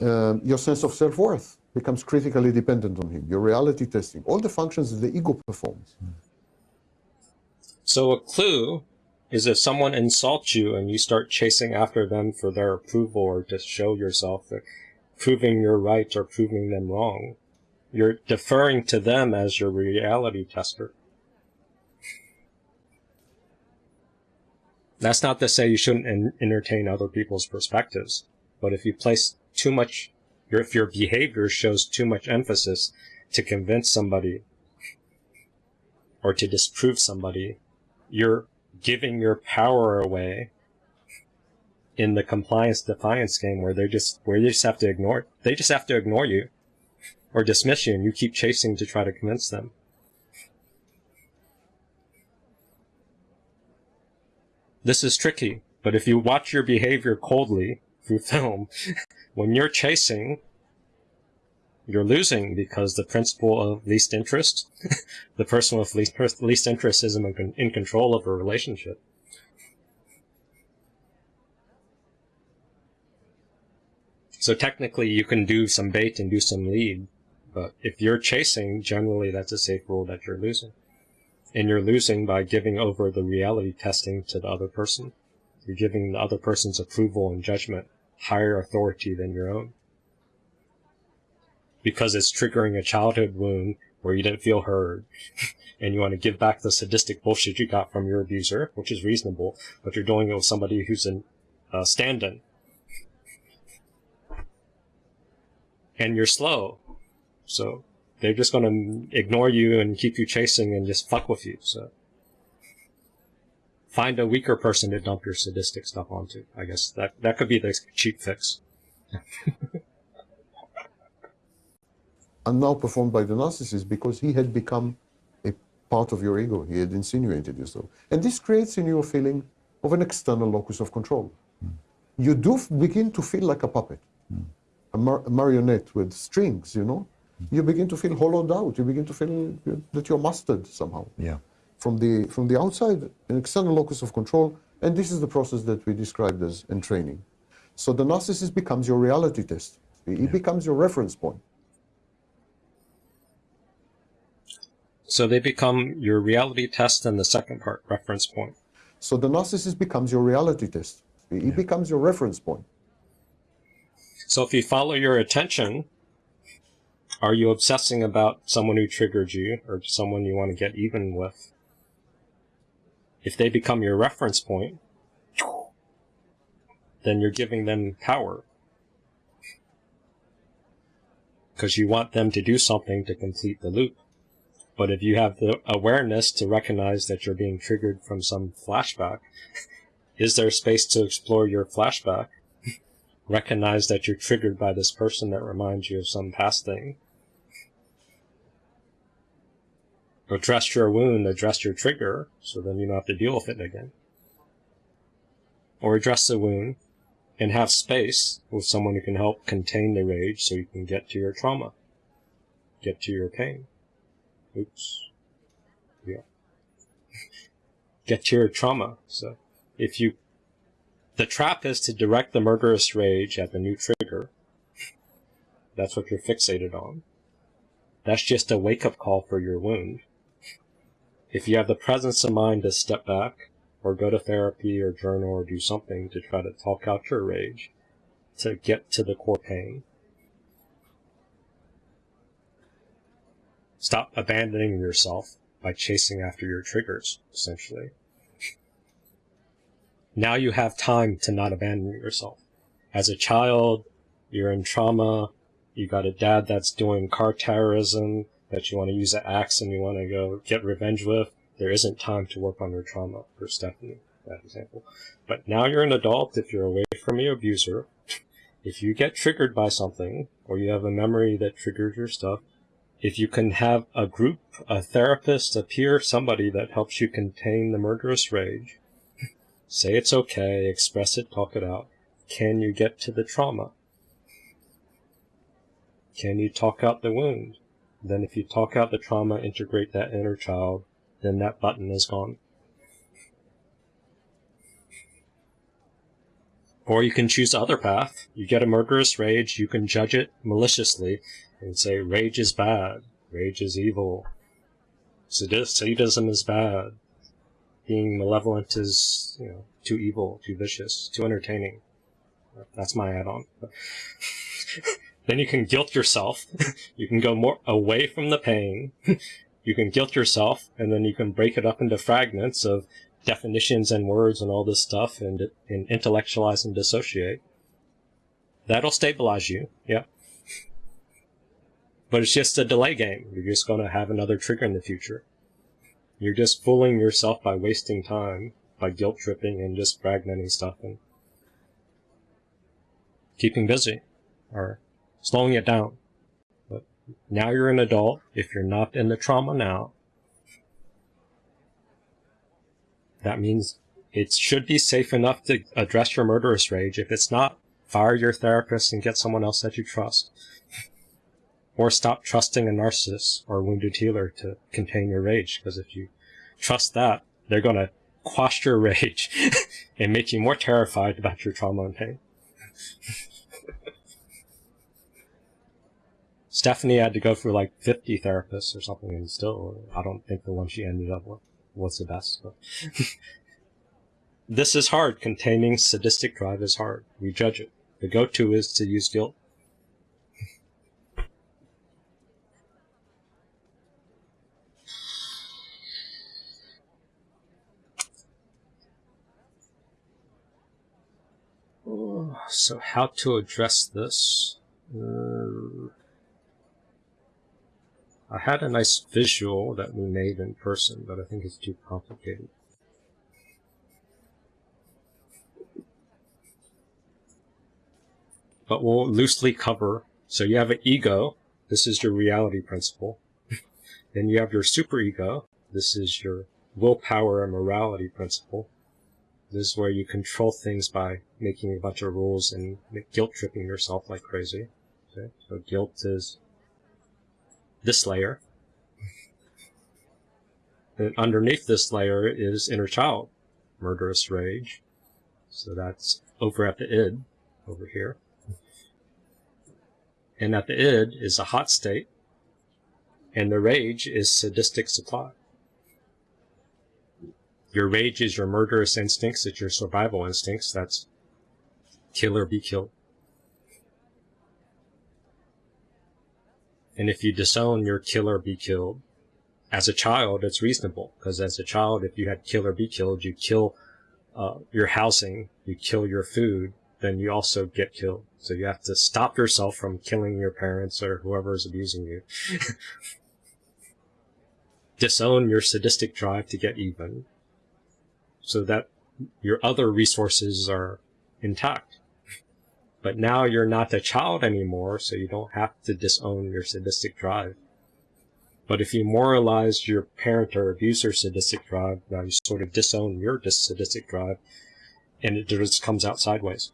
um, your sense of self-worth becomes critically dependent on him. Your reality testing, all the functions that the ego performs. Mm. So a clue is if someone insults you and you start chasing after them for their approval or to show yourself proving you're right or proving them wrong. You're deferring to them as your reality tester. That's not to say you shouldn't entertain other people's perspectives, but if you place too much, your if your behavior shows too much emphasis to convince somebody or to disprove somebody, you're giving your power away in the compliance defiance game where they just where you just have to ignore they just have to ignore you or dismiss you and you keep chasing to try to convince them. This is tricky, but if you watch your behavior coldly through film, when you're chasing, you're losing because the principle of least interest, the person with least, least interest isn't in control of a relationship. So technically you can do some bait and do some lead, but if you're chasing, generally that's a safe rule that you're losing. And you're losing by giving over the reality testing to the other person. You're giving the other person's approval and judgment higher authority than your own. Because it's triggering a childhood wound where you didn't feel heard, and you want to give back the sadistic bullshit you got from your abuser, which is reasonable, but you're doing it with somebody who's a uh, stand-in. And you're slow. So they're just going to ignore you and keep you chasing and just fuck with you. So find a weaker person to dump your sadistic stuff onto. I guess that that could be the cheap fix. and now performed by the narcissist because he had become a part of your ego. He had insinuated yourself. And this creates in you a feeling of an external locus of control. Mm. You do begin to feel like a puppet, mm. a, mar a, marionette with strings, you know? You begin to feel hollowed out. You begin to feel that you're mastered somehow. Yeah. From the, from the outside, an external locus of control. And this is the process that we described as entraining. So the narcissist becomes your reality test. It yeah. becomes your reference point. So they become your reality test and the second part, reference point. So the narcissist becomes your reality test. It yeah. becomes your reference point. So if you follow your attention, are you obsessing about someone who triggered you or someone you want to get even with? If they become your reference point, then you're giving them power. Because you want them to do something to complete the loop. But if you have the awareness to recognize that you're being triggered from some flashback, is there space to explore your flashback? recognize that you're triggered by this person that reminds you of some past thing. Address your wound, address your trigger, so then you don't have to deal with it again. Or address the wound and have space with someone who can help contain the rage so you can get to your trauma, get to your pain. Oops. Yeah. Get to your trauma. So if you, the trap is to direct the murderous rage at the new trigger. That's what you're fixated on. That's just a wake-up call for your wound. If you have the presence of mind to step back, or go to therapy, or journal, or do something to try to talk out your rage, to get to the core pain, Stop abandoning yourself by chasing after your triggers, essentially. Now you have time to not abandon yourself. As a child, you're in trauma, you got a dad that's doing car terrorism that you want to use an axe and you want to go get revenge with. There isn't time to work on your trauma for Stephanie, that example. But now you're an adult, if you're away from your abuser, if you get triggered by something, or you have a memory that triggers your stuff, if you can have a group, a therapist, a peer, somebody that helps you contain the murderous rage, say it's okay, express it, talk it out, can you get to the trauma? Can you talk out the wound? Then if you talk out the trauma, integrate that inner child, then that button is gone. Or you can choose the other path. You get a murderous rage, you can judge it maliciously, and say rage is bad, rage is evil, sadism is bad, being malevolent is you know too evil, too vicious, too entertaining. That's my add-on. Then you can guilt yourself. you can go more away from the pain. you can guilt yourself, and then you can break it up into fragments of definitions and words and all this stuff, and, and intellectualize and dissociate. That'll stabilize you. Yeah. But it's just a delay game. You're just going to have another trigger in the future. You're just fooling yourself by wasting time, by guilt tripping and just fragmenting stuff and keeping busy or slowing it down. But now you're an adult. If you're not in the trauma now, that means it should be safe enough to address your murderous rage. If it's not, fire your therapist and get someone else that you trust. Or stop trusting a narcissist or a wounded healer to contain your rage, because if you trust that, they're going to quash your rage and make you more terrified about your trauma and pain. Stephanie had to go through like 50 therapists or something, and still, I don't think the one she ended up with was the best. But this is hard. Containing sadistic drive is hard. We judge it. The go-to is to use guilt. So how to address this? Uh, I had a nice visual that we made in person, but I think it's too complicated. But we'll loosely cover. So you have an ego. This is your reality principle. then you have your superego. This is your willpower and morality principle. This is where you control things by making a bunch of rules and guilt tripping yourself like crazy. Okay? So guilt is this layer. And underneath this layer is inner child, murderous rage. So that's over at the id, over here. And at the id is a hot state, and the rage is sadistic supply. Your rage is your murderous instincts, it's your survival instincts. That's kill or be killed. And if you disown your kill or be killed, as a child, it's reasonable because as a child, if you had kill or be killed, you kill uh, your housing, you kill your food, then you also get killed. So you have to stop yourself from killing your parents or whoever is abusing you. Disown your sadistic drive to get even so that your other resources are intact. But now you're not a child anymore, so you don't have to disown your sadistic drive. But if you moralize your parent or abuser sadistic drive, now you sort of disown your sadistic drive, and it just comes out sideways.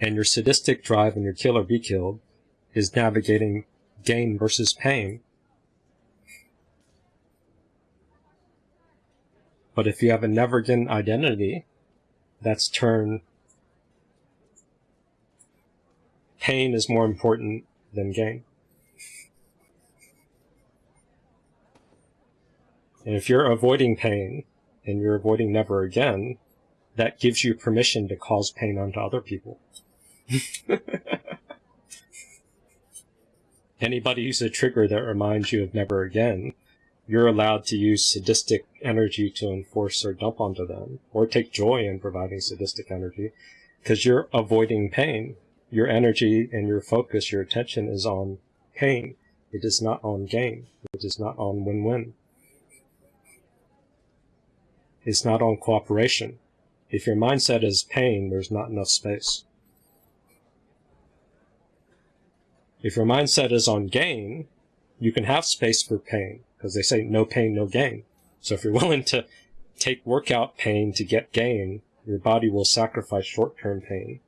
And your sadistic drive and your kill or be killed is navigating gain versus pain But if you have a never again identity, that's turn pain is more important than gain. And if you're avoiding pain and you're avoiding never again, that gives you permission to cause pain onto other people. Anybody who's a trigger that reminds you of never again you're allowed to use sadistic energy to enforce or dump onto them, or take joy in providing sadistic energy, because you're avoiding pain. Your energy and your focus, your attention is on pain. It is not on gain. It is not on win-win. It's not on cooperation. If your mindset is pain, there's not enough space. If your mindset is on gain, you can have space for pain because they say no pain, no gain. So if you're willing to take workout pain to get gain, your body will sacrifice short-term pain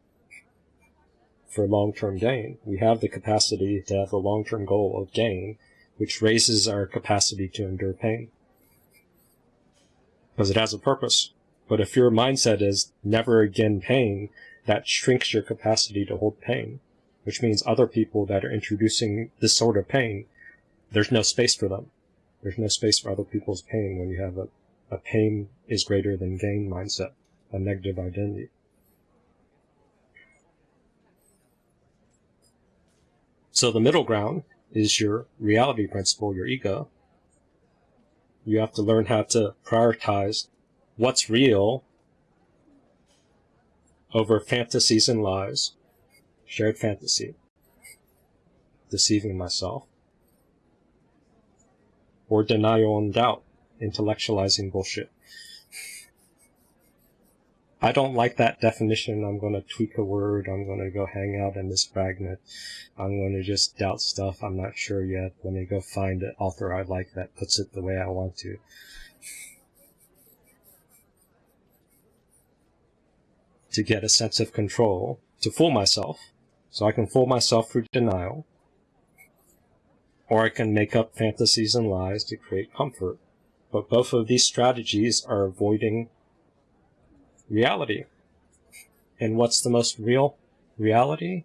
for long-term gain. We have the capacity to have a long-term goal of gain, which raises our capacity to endure pain. Because it has a purpose. But if your mindset is never again pain, that shrinks your capacity to hold pain, which means other people that are introducing this sort of pain, there's no space for them. There's no space for other people's pain when you have a, a pain is greater than gain mindset, a negative identity. So the middle ground is your reality principle, your ego. You have to learn how to prioritize what's real over fantasies and lies, shared fantasy, deceiving myself or denial and doubt, intellectualizing bullshit. I don't like that definition. I'm going to tweak a word. I'm going to go hang out in this fragment. I'm going to just doubt stuff. I'm not sure yet. Let me go find an author I like that puts it the way I want to. To get a sense of control, to fool myself, so I can fool myself through denial, or I can make up fantasies and lies to create comfort. But both of these strategies are avoiding reality. And what's the most real? reality?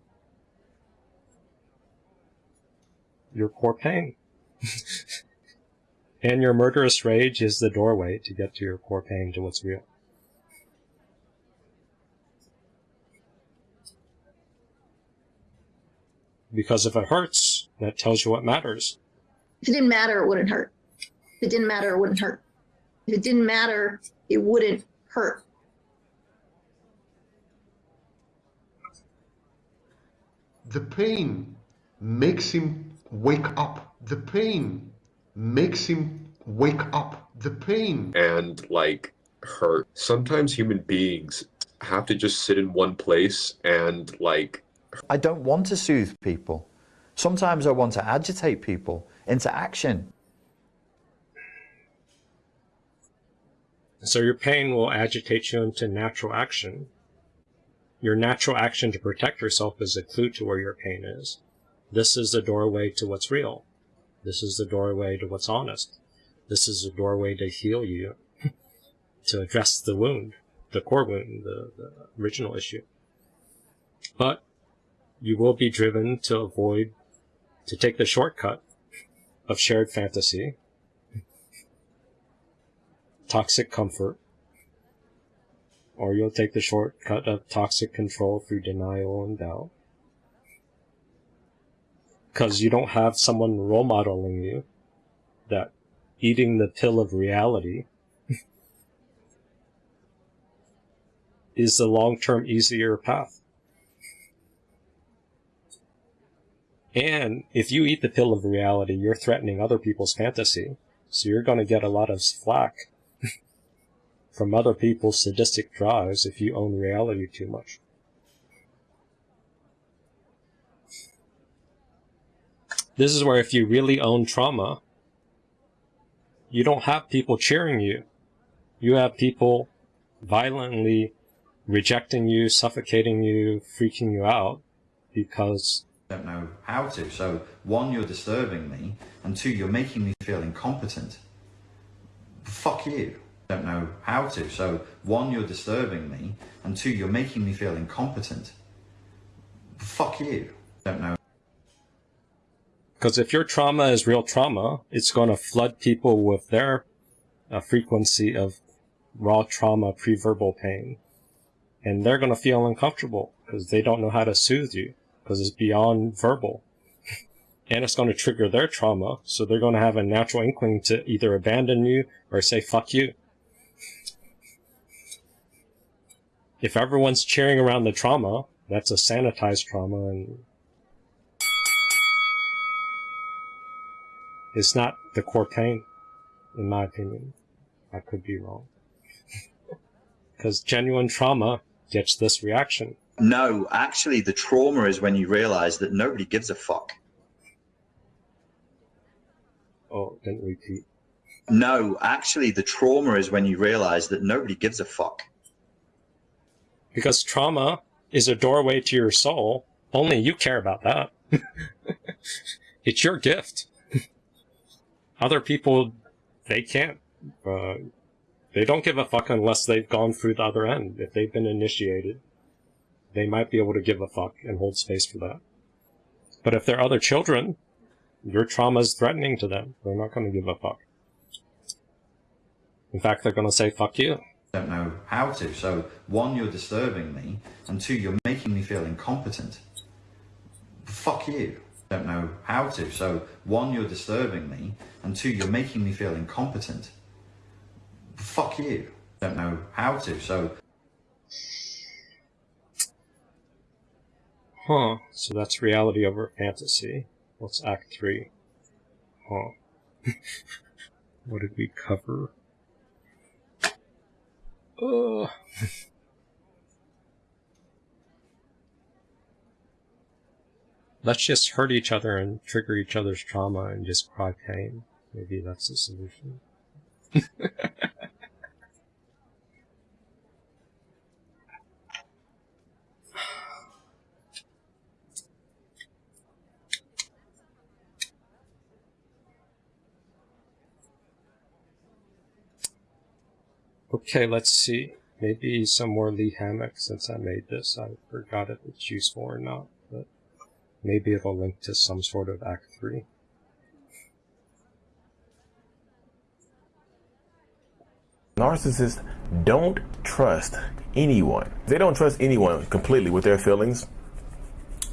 Your core pain. and your murderous rage is the doorway to get to your core pain, to what's real. Because if it hurts, that tells you what matters. If it didn't matter, it wouldn't hurt. If it didn't matter, it wouldn't hurt. If it didn't matter, it wouldn't hurt. The pain makes him wake up. The pain makes him wake up. The pain. and like hurt. Sometimes human beings have to just sit in one place and like I don't want to soothe people. Sometimes I want to agitate people into action. So your pain will agitate you into natural action. Your natural action to protect yourself is a clue to where your pain is. This is the doorway to what's real. This is the doorway to what's honest. This is the doorway to heal you, to address the wound, the core wound, the, the original issue. But you will be driven to avoid, to take the shortcut of shared fantasy, toxic comfort, or you'll take the shortcut of toxic control through denial and doubt. Because you don't have someone role modeling you that eating the pill of reality is the long-term easier path. And if you eat the pill of reality, you're threatening other people's fantasy. So you're going to get a lot of flack from other people's sadistic drives if you own reality too much. This is where if you really own trauma, you don't have people cheering you. You have people violently rejecting you, suffocating you, freaking you out because don't know how to. So one, you're disturbing me, and two, you're making me feel incompetent. Fuck you. Don't know how to. So one, you're disturbing me, and two, you're making me feel incompetent. Fuck you. Don't know. Because if your trauma is real trauma, it's going to flood people with their uh, frequency of raw trauma, pre-verbal pain. And they're going to feel uncomfortable because they don't know how to soothe you because it's beyond verbal. and it's going to trigger their trauma, so they're going to have a natural inkling to either abandon you or say fuck you. If everyone's cheering around the trauma, that's a sanitized trauma and It's not the core pain, in my opinion. I could be wrong. Because genuine trauma gets this reaction. No, actually, the trauma is when you realize that nobody gives a fuck. Oh, didn't repeat. No, actually, the trauma is when you realize that nobody gives a fuck. Because trauma is a doorway to your soul. Only you care about that. it's your gift. Other people, they can't. Uh, they don't give a fuck unless they've gone through the other end. If they've been initiated, they might be able to give a fuck and hold space for that. But if they're other children, your trauma is threatening to them. They're not going to give a fuck. In fact, they're going to say, fuck you. don't know how to. So one, you're disturbing me, and two, you're making me feel incompetent. Fuck you. Don't know how to. So one, you're disturbing me, and two, you're making me feel incompetent. Fuck you. Don't know how to. So Huh. So that's reality over fantasy. What's Act 3? Huh. what did we cover? Ugh. Let's just hurt each other and trigger each other's trauma and just cry pain. Maybe that's the solution. Okay, let's see. maybe some more Lee Hammock since I made this. I forgot if it's useful or not, but maybe it'll link to some sort of Act 3. Narcissists don't trust anyone. They don't trust anyone completely with their feelings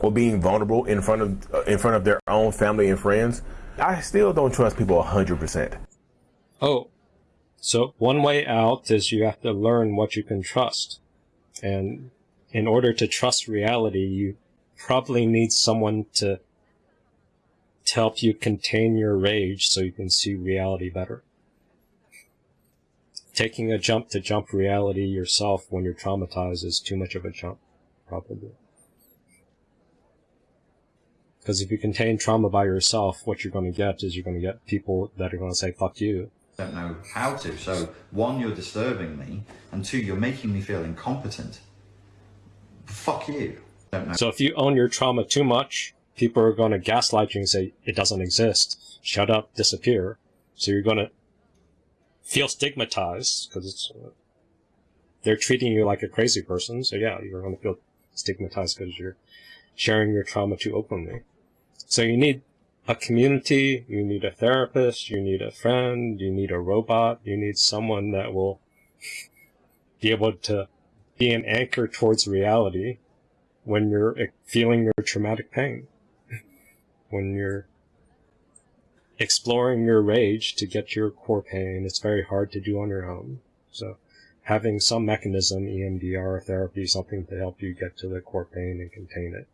or being vulnerable in front of uh, in front of their own family and friends. I still don't trust people 100%. Oh, so one way out is you have to learn what you can trust. And in order to trust reality, you probably need someone to, to help you contain your rage so you can see reality better. Taking a jump to jump reality yourself when you're traumatized is too much of a jump, probably. Because if you contain trauma by yourself, what you're going to get is you're going to get people that are going to say, fuck you. Don't know how to. So, one, you're disturbing me, and two, you're making me feel incompetent. Fuck you. Don't know. So if you own your trauma too much, people are going to gaslight you and say, it doesn't exist. Shut up, disappear. So you're going to feel stigmatized because it's, uh, they're treating you like a crazy person. So yeah, you're going to feel stigmatized because you're sharing your trauma too openly. So you need a community, you need a therapist, you need a friend, you need a robot, you need someone that will be able to be an anchor towards reality when you're feeling your traumatic pain. when you're exploring your rage to get your core pain, it's very hard to do on your own. So having some mechanism, EMDR therapy, something to help you get to the core pain and contain it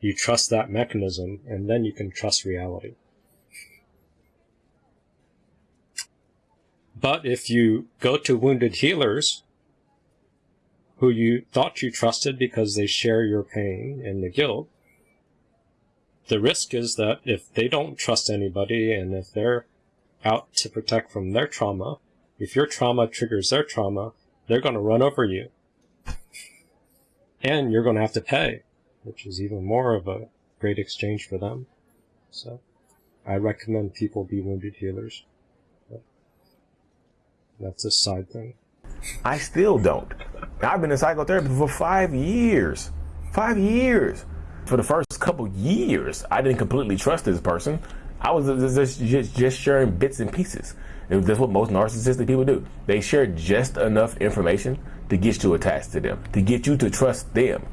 you trust that mechanism, and then you can trust reality. But if you go to wounded healers, who you thought you trusted because they share your pain and the guilt, the risk is that if they don't trust anybody and if they're out to protect from their trauma, if your trauma triggers their trauma, they're going to run over you. And you're going to have to pay which is even more of a great exchange for them. So I recommend people be wounded healers. But that's a side thing. I still don't. I've been in psychotherapy for five years. Five years. For the first couple years, I didn't completely trust this person. I was just, just, just sharing bits and pieces. And that's what most narcissistic people do. They share just enough information to get you attached to them, to get you to trust them.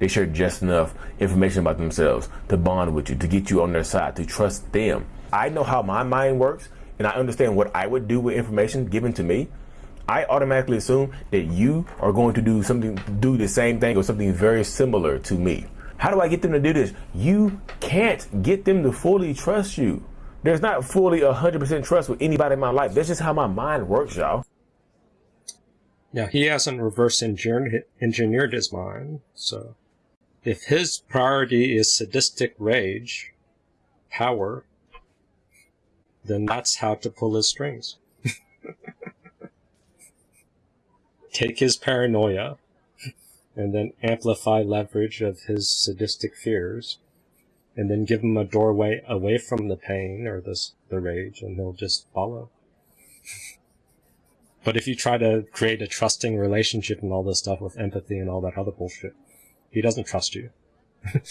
They share just enough information about themselves to bond with you, to get you on their side, to trust them. I know how my mind works and I understand what I would do with information given to me. I automatically assume that you are going to do something, do the same thing or something very similar to me. How do I get them to do this? You can't get them to fully trust you. There's not fully 100% trust with anybody in my life. That's just how my mind works, y'all. Yeah, he hasn't reverse engineered his mind, so if his priority is sadistic rage, power, then that's how to pull his strings. Take his paranoia and then amplify leverage of his sadistic fears and then give him a doorway away from the pain or this, the rage and he'll just follow. But if you try to create a trusting relationship and all this stuff with empathy and all that other bullshit, he doesn't trust you.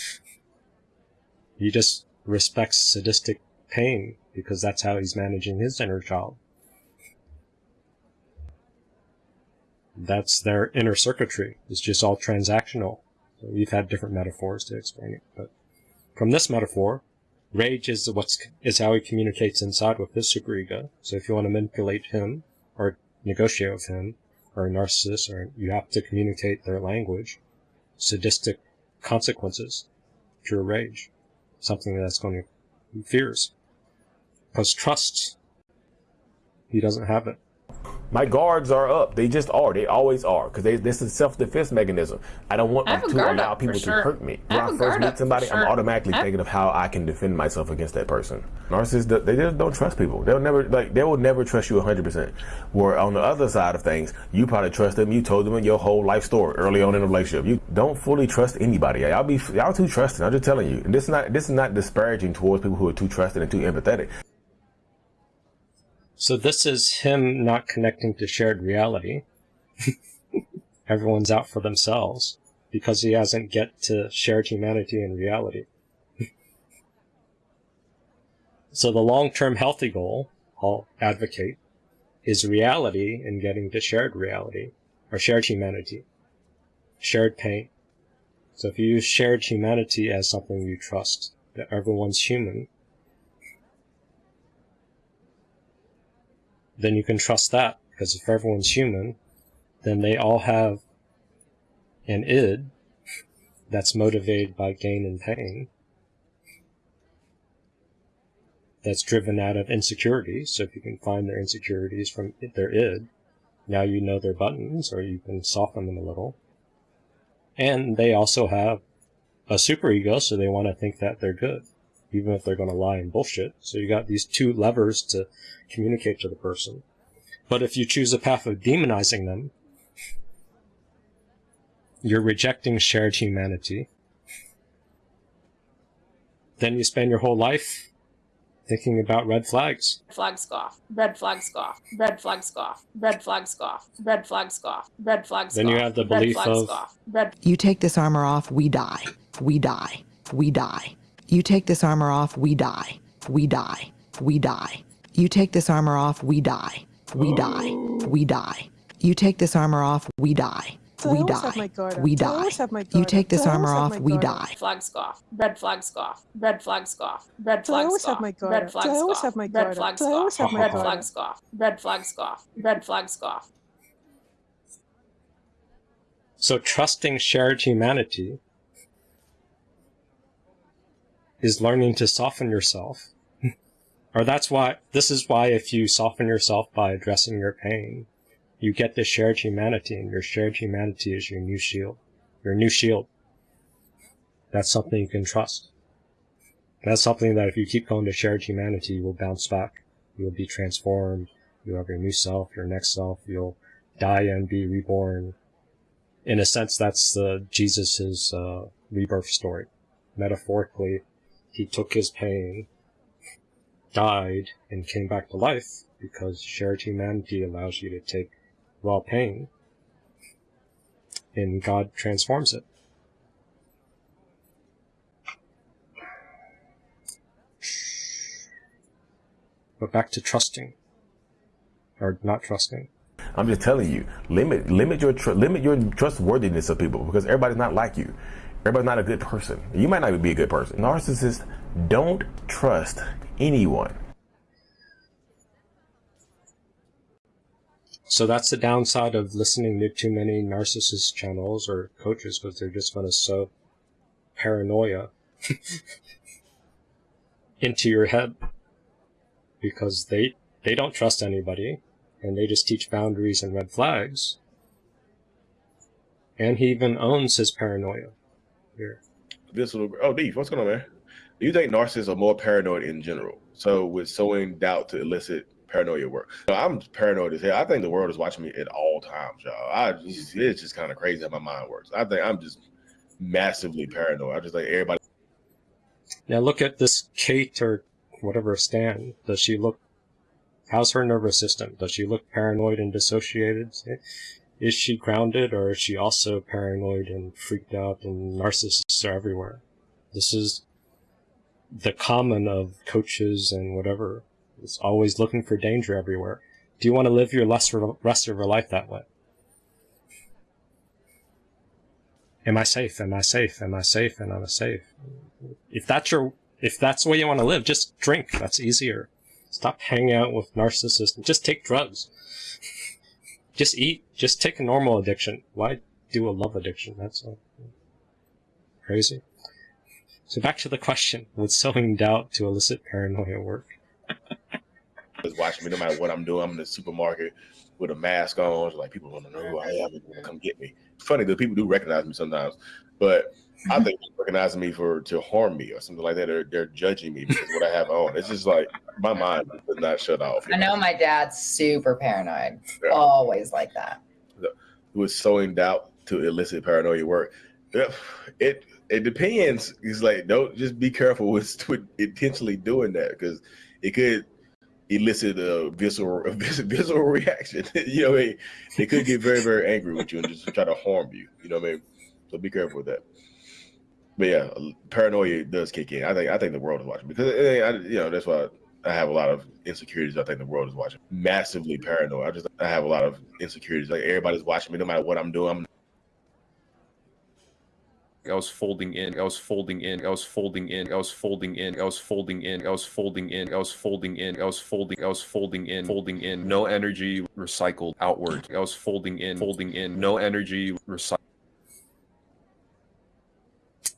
he just respects sadistic pain because that's how he's managing his inner child. That's their inner circuitry. It's just all transactional. So we've had different metaphors to explain it, but from this metaphor, rage is what's is how he communicates inside with his superego. So if you want to manipulate him or negotiate with him or a narcissist, or you have to communicate their language sadistic consequences, pure rage, something that's going to fears. Because trust, he doesn't have it. My guards are up. They just are. They always are. Because this is self-defense mechanism. I don't want I to allow people to hurt me. When I, first meet somebody, sure. I'm automatically thinking of how I can defend myself against that person. Narcissists, they just don't trust people. They'll never, like, they will never trust you 100%. Where on the other side of things, you probably trust them. You told them your whole life story early on in the relationship. You don't fully trust anybody. Y'all be, y'all too trusting. I'm just telling you. And this is not, this is not disparaging towards people who are too trusting and too empathetic. So this is him not connecting to shared reality. Everyone's out for themselves because he hasn't get to shared humanity and reality. so the long-term healthy goal, I'll advocate, is reality and getting to shared reality or shared humanity, shared pain. So if you use shared humanity as something you trust, that everyone's human, then you can trust that because if everyone's human, then they all have an id that's motivated by gain and pain that's driven out of insecurity. So if you can find their insecurities from their id, now you know their buttons or you can soften them a little. And they also have a superego, so they want to think that they're good, even if they're going to lie and bullshit. So you got these two levers to communicate to the person. But if you choose a path of demonizing them, you're rejecting shared humanity. Then you spend your whole life thinking about red flags. Flag scoff. Red flag scoff. Red flag scoff. Red flag scoff. Red flag scoff. Red flag scoff. Then you have the Red belief flag of- scoff. Red You take this armor off, we die. We die. We die. You take this armor off, we die. We die. We die. You take this armor off, we die. We die. Oh. We die. You take this armor off, we die. Do I We die. my guard up? We die. always have my You take this Do I armor off, we guard up? die. flag scoff. Red flag scoff. Red flag scoff. Red Do I flag always have scoff. my guard Red up? flag Do I always scoff. have Red guard flag up? Do I always have scoff. Red guard flag up? scoff. Red flag scoff. Red flag scoff. So trusting shared humanity is learning to soften yourself. or that's why, this is why if you soften yourself by addressing your pain, you get the shared humanity, and your shared humanity is your new shield. Your new shield. That's something you can trust. That's something that if you keep going to shared humanity, you will bounce back. You will be transformed. You'll have your new self, your next self. You'll die and be reborn. In a sense, that's the Jesus's uh, rebirth story. Metaphorically, he took his pain, died, and came back to life because shared humanity allows you to take raw pain, and God transforms it. But back to trusting, or not trusting. I'm just telling you, limit limit your tr- limit your trustworthiness of people because everybody's not like you. Everybody's not a good person. You might not even be a good person. Narcissists don't trust anyone. So that's the downside of listening to too many narcissist channels or coaches because they're just going to sow paranoia into your head because they they don't trust anybody and they just teach boundaries and red flags. And he even owns his paranoia. Here. This little oh, Deef, what's going on, man? Do you think narcissists are more paranoid in general? So with sowing doubt to elicit paranoia work. So I'm paranoid as hell. I think the world is watching me at all times, y'all. I just, it's just kind of crazy how my mind works. I think I'm just massively paranoid. I just think everybody. Now look at this Kate or whatever Stan. Does she look? How's her nervous system? Does she look paranoid and dissociated? Is she grounded, or is she also paranoid and freaked out? And narcissists are everywhere. This is the common of coaches and whatever. It's always looking for danger everywhere. Do you want to live your rest of your life that way? Am I safe? Am I safe? Am I safe? And am I safe? If that's your, if that's the way you want to live, just drink. That's easier. Stop hanging out with narcissists. Just take drugs. Just eat. Just take a normal addiction. Why do a love addiction? That's crazy. So back to the question: Would sowing doubt to elicit paranoia work? is watching me no matter what I'm doing. I'm in the supermarket with a mask on. It's like people want to know who I am and come get me. It's funny that people do recognize me sometimes, but I think they're recognizing me for to harm me or something like that. They're, they're judging me because what I have on. It's just like my mind does not shut off. I know my dad's super paranoid. Yeah. Always like that. with sowing doubt to elicit paranoia work. It it, it depends. It's like don't just be careful with, with intentionally doing that because it could elicit a visceral a visceral reaction. you know, what I mean? they could get very very angry with you and just try to harm you. You know what I mean? So be careful with that. But yeah, paranoia does kick in. I think I think the world is watching because eh, I, you know that's why I have a lot of insecurities. I think the world is watching. Massively paranoid. I just I have a lot of insecurities. Like everybody's watching me, no matter what I'm doing. I'm I was folding in, I was folding in, I was folding in, I was folding in, I was folding in, I was folding in, I was folding in, I was folding, I was folding in, folding in, no energy recycled outward. I was folding in, folding in, no energy recycled.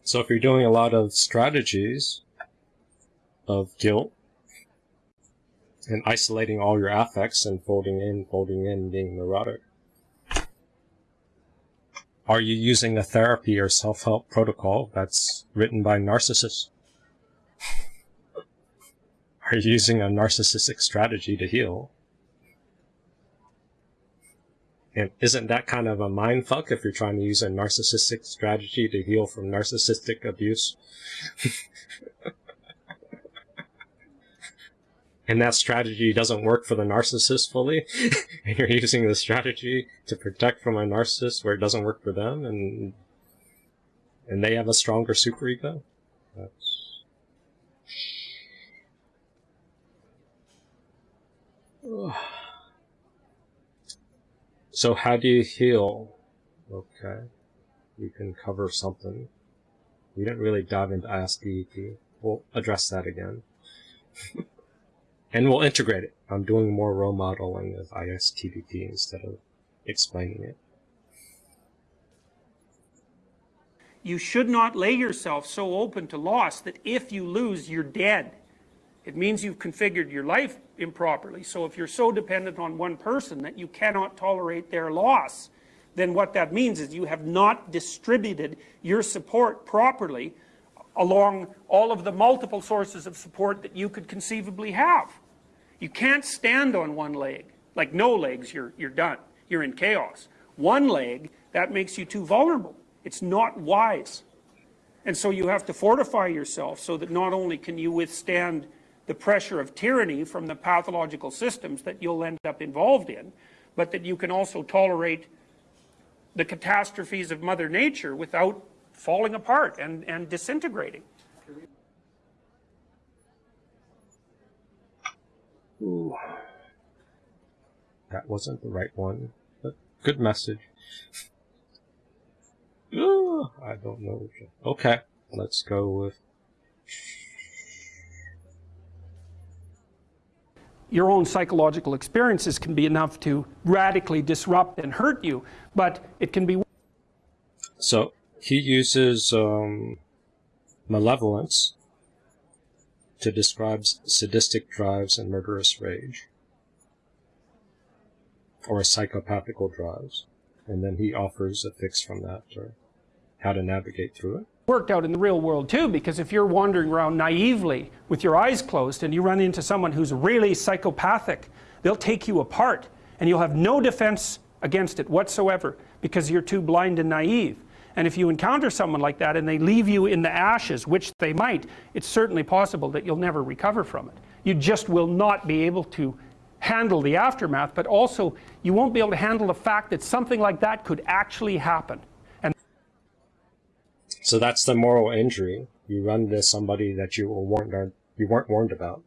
So if you're doing a lot of strategies of guilt and isolating all your affects and folding in, folding in, being neurotic, are you using a therapy or self-help protocol that's written by narcissists? Are you using a narcissistic strategy to heal? And isn't that kind of a mind fuck if you're trying to use a narcissistic strategy to heal from narcissistic abuse? and that strategy doesn't work for the narcissist fully, and you're using the strategy to protect from a narcissist where it doesn't work for them, and and they have a stronger superego. That's... So how do you heal? Okay, you can cover something. We didn't really dive into ISTDP. We'll address that again. and we'll integrate it. I'm doing more role modeling of ISTDP instead of explaining it. You should not lay yourself so open to loss that if you lose, you're dead. It means you've configured your life improperly. So if you're so dependent on one person that you cannot tolerate their loss, then what that means is you have not distributed your support properly along all of the multiple sources of support that you could conceivably have. You can't stand on one leg. Like no legs, you're, you're done. You're in chaos. One leg, that makes you too vulnerable. It's not wise. And so you have to fortify yourself so that not only can you withstand the pressure of tyranny from the pathological systems that you'll end up involved in, but that you can also tolerate the catastrophes of Mother Nature without falling apart and, and disintegrating. Ooh. That wasn't the right one, but good message. Ooh, I don't know. Okay, let's go with. Your own psychological experiences can be enough to radically disrupt and hurt you, but it can be. So he uses um, malevolence to describe sadistic drives and murderous rage, or psychopathical drives, and then he offers a fix from that, or how to navigate through it. Worked out in the real world too, because if you're wandering around naively with your eyes closed and you run into someone who's really psychopathic, they'll take you apart and you'll have no defense against it whatsoever because you're too blind and naive. And if you encounter someone like that and they leave you in the ashes, which they might, it's certainly possible that you'll never recover from it. You just will not be able to handle the aftermath, but also you won't be able to handle the fact that something like that could actually happen. So that's the moral injury. You run into somebody that you were warned you weren't warned about.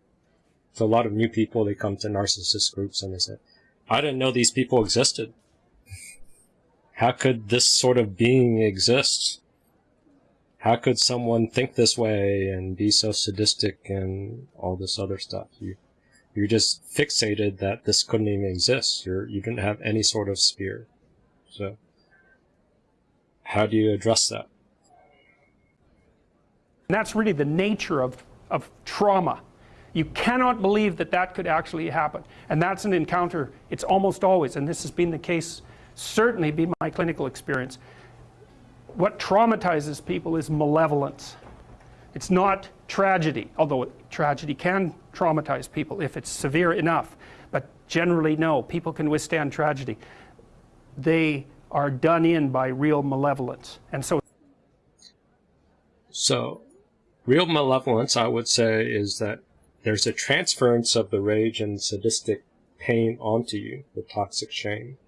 So a lot of new people they come to narcissist groups and they say, I didn't know these people existed. How could this sort of being exist? How could someone think this way and be so sadistic and all this other stuff? You, you're just fixated that this couldn't even exist. You're, you didn't have any sort of sphere. So, how do you address that? And that's really the nature of, of trauma. You cannot believe that that could actually happen. And that's an encounter, it's almost always, and this has been the case, certainly be my clinical experience. What traumatizes people is malevolence. It's not tragedy, although tragedy can traumatize people if it's severe enough. But generally, no, people can withstand tragedy. They are done in by real malevolence. And so So, real malevolence, I would say, is that there's a transference of the rage and sadistic pain onto you, the toxic shame.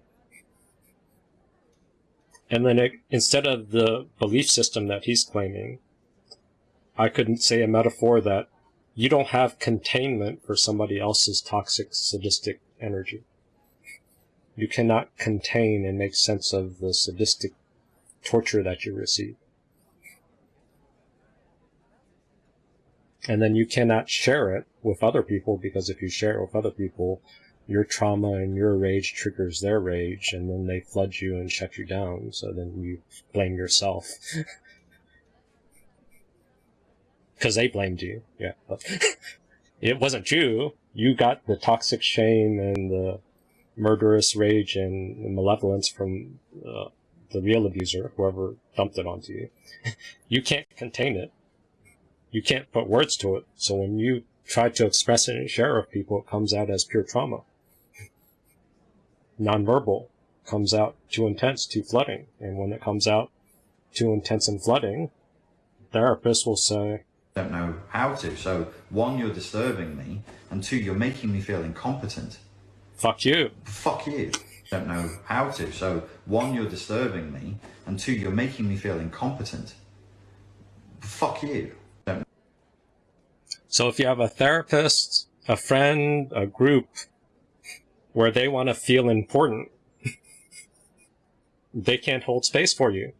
And then it, instead of the belief system that he's claiming, I couldn't say a metaphor that you don't have containment for somebody else's toxic sadistic energy. You cannot contain and make sense of the sadistic torture that you receive. And then you cannot share it with other people because if you share it with other people, your trauma and your rage triggers their rage and then they flood you and shut you down. So then you blame yourself. Because they blamed you. Yeah. It wasn't you. You got the toxic shame and the murderous rage and malevolence from uh, the real abuser, whoever dumped it onto you. you can't contain it. You can't put words to it. So when you try to express it and share it with people, it comes out as pure trauma. Nonverbal comes out too intense, too flooding. And when it comes out too intense and flooding, therapists will say, don't know how to. So one, you're disturbing me, and two, you're making me feel incompetent. Fuck you. Fuck you. Don't know how to. So one, you're disturbing me, and two, you're making me feel incompetent. Fuck you. So if you have a therapist, a friend, a group where they want to feel important, they can't hold space for you.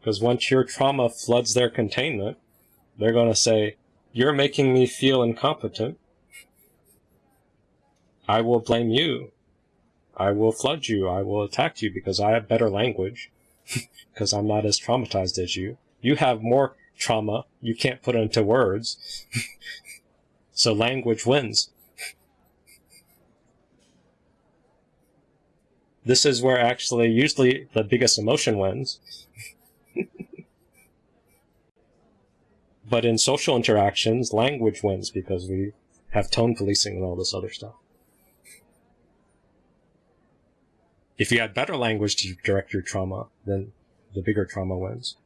Because once your trauma floods their containment, they're going to say, You're making me feel incompetent. I will blame you. I will flood you. I will attack you because I have better language. because I'm not as traumatized as you. You have more trauma. You can't put into words. so language wins. This is where actually usually the biggest emotion wins. but in social interactions, language wins because we have tone policing and all this other stuff. If you had better language to direct your trauma, then the bigger trauma wins.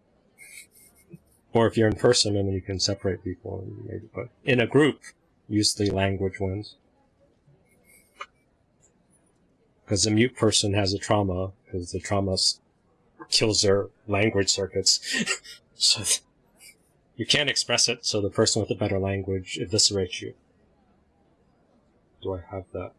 Or if you're in person and you can separate people, maybe, but in a group, usually language wins. Because the mute person has a trauma, because the trauma kills their language circuits. so you can't express it, so the person with a better language eviscerates you. Do I have that?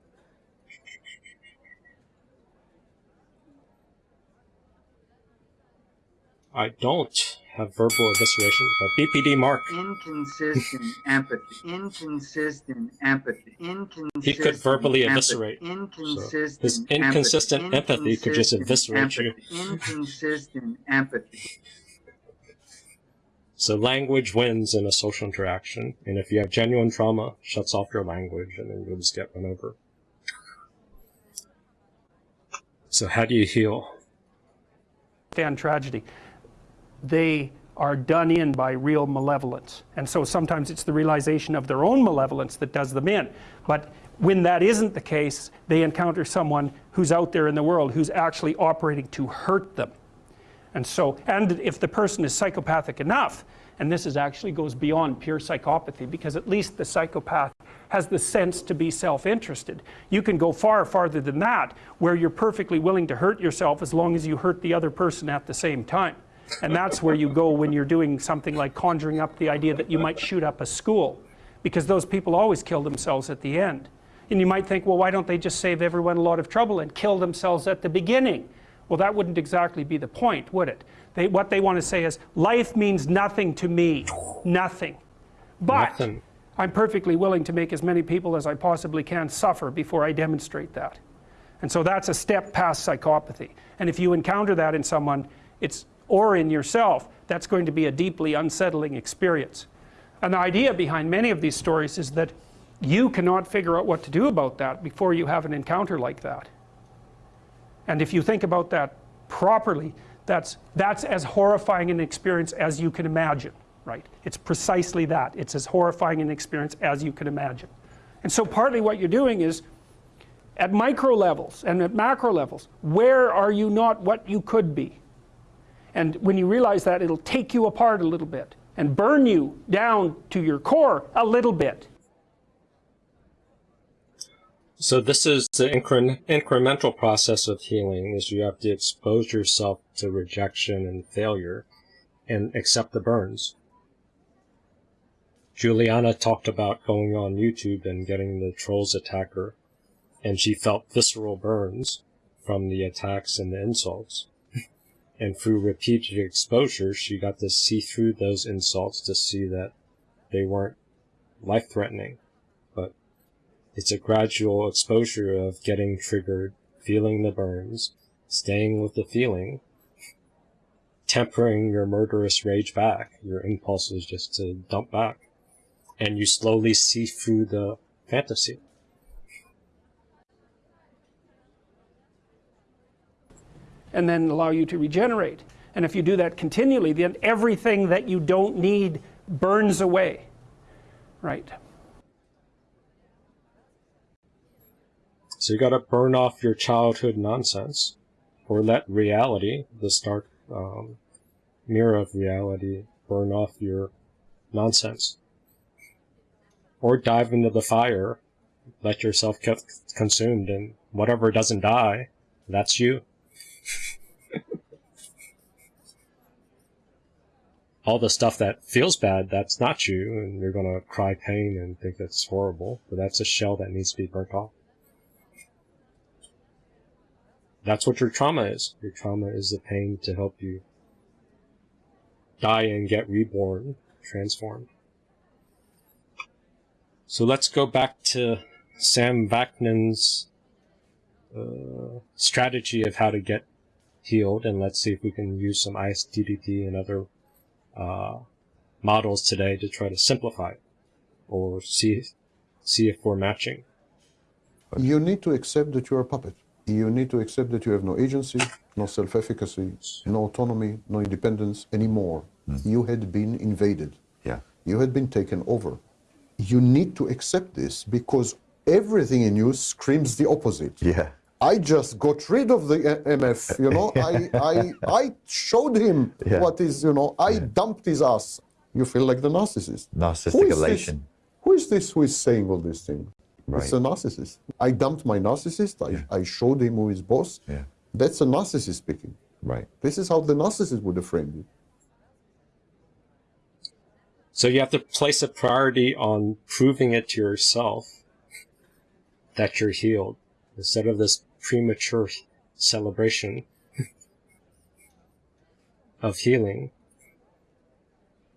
I don't have verbal evisceration, but BPD Mark. Inconsistent empathy. Inconsistent empathy. Inconsistent He could verbally empathy, eviscerate. Inconsistent So his inconsistent empathy, empathy could just inconsistent eviscerate you. Inconsistent empathy. So language wins in a social interaction, and if you have genuine trauma, shuts off your language, and then you'll just get run over. So how do you heal? understand tragedy. They are done in by real malevolence. And so sometimes it's the realization of their own malevolence that does them in. But when that isn't the case, they encounter someone who's out there in the world who's actually operating to hurt them. And so, and if the person is psychopathic enough, and this is actually goes beyond pure psychopathy because at least the psychopath has the sense to be self-interested. You can go far farther than that where you're perfectly willing to hurt yourself as long as you hurt the other person at the same time. And that's where you go when you're doing something like conjuring up the idea that you might shoot up a school because those people always kill themselves at the end. And you might think, well, why don't they just save everyone a lot of trouble and kill themselves at the beginning? Well, that wouldn't exactly be the point, would it? They, what they want to say is, life means nothing to me. Nothing. But Nothing. I'm perfectly willing to make as many people as I possibly can suffer before I demonstrate that. And so that's a step past psychopathy. And if you encounter that in someone, it's or in yourself, that's going to be a deeply unsettling experience. And the idea behind many of these stories is that you cannot figure out what to do about that before you have an encounter like that. And if you think about that properly, that's, that's as horrifying an experience as you can imagine, right? It's precisely that. It's as horrifying an experience as you can imagine. And so partly what you're doing is, at micro levels and at macro levels, where are you not what you could be? And when you realize that, it'll take you apart a little bit and burn you down to your core a little bit. So this is the incre- incremental process of healing is you have to expose yourself to rejection and failure and accept the burns. Juliana talked about going on YouTube and getting the trolls attack her, and she felt visceral burns from the attacks and the insults. And through repeated exposure, she got to see through those insults to see that they weren't life threatening. But it's a gradual exposure of getting triggered, feeling the burns, staying with the feeling, tempering your murderous rage back, your impulses just to dump back. And you slowly see through the fantasy. And then allow you to regenerate. And if you do that continually, then everything that you don't need burns away. Right. So you gotta burn off your childhood nonsense, or let reality, the stark um, mirror of reality, burn off your nonsense. Or dive into the fire, let yourself get consumed, and whatever doesn't die, that's you. All the stuff that feels bad, that's not you, and you're gonna cry pain and think that's horrible, but that's a shell that needs to be burnt off. That's what your trauma is. Your trauma is the pain to help you die and get reborn, transformed. So let's go back to Sam Vaknin's uh, strategy of how to get healed, and let's see if we can use some ISTDP and other uh, models today to try to simplify it, or see see if we're matching. You need to accept that you're a puppet. You need to accept that you have no agency, no self-efficacy, no autonomy, no independence anymore. You had been invaded. Yeah. You had been taken over. You need to accept this because everything in you screams the opposite. Yeah. I just got rid of the uh, MF, you know. I, I, I showed him Yeah. what is, you know, I dumped his ass. You feel like the narcissist. Narcissistic is this? elation. Who is this who is saying all these things? It's a narcissist. I dumped my narcissist. I, I showed him who is boss. Yeah. That's a narcissist speaking. Right. This is how the narcissist would have framed it. So you have to place a priority on proving it to yourself that you're healed instead of this premature celebration of healing.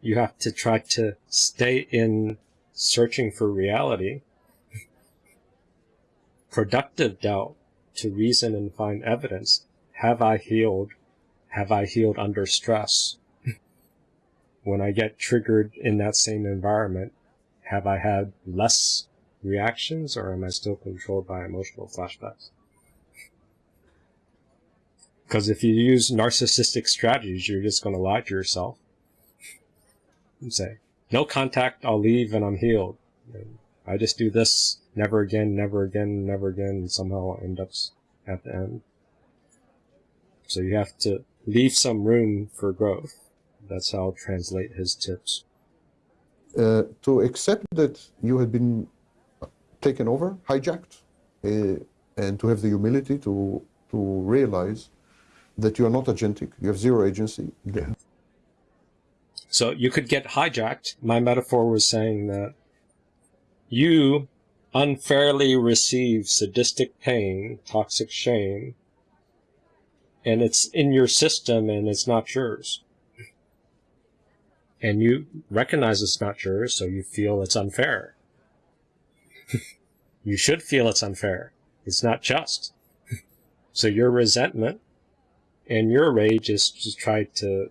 You have to try to stay in searching for reality, productive doubt to reason and find evidence. Have I healed? Have I healed under stress? when I get triggered in that same environment, have I had less reactions or am I still controlled by emotional flashbacks? Because if you use narcissistic strategies, you're just going to lie to yourself and say, no contact, I'll leave and I'm healed. And I just do this never again, never again, never again, and somehow I'll end up at the end. So you have to leave some room for growth. That's how I'll translate his tips. Uh, to accept that you had been taken over, hijacked, uh, and to have the humility to to realize that you are not agentic, you have zero agency. Yeah. So you could get hijacked. My metaphor was saying that you unfairly receive sadistic pain, toxic shame, and it's in your system and it's not yours. And you recognize it's not yours, so you feel it's unfair. you should feel it's unfair. It's not just. so your resentment and your rage is to try to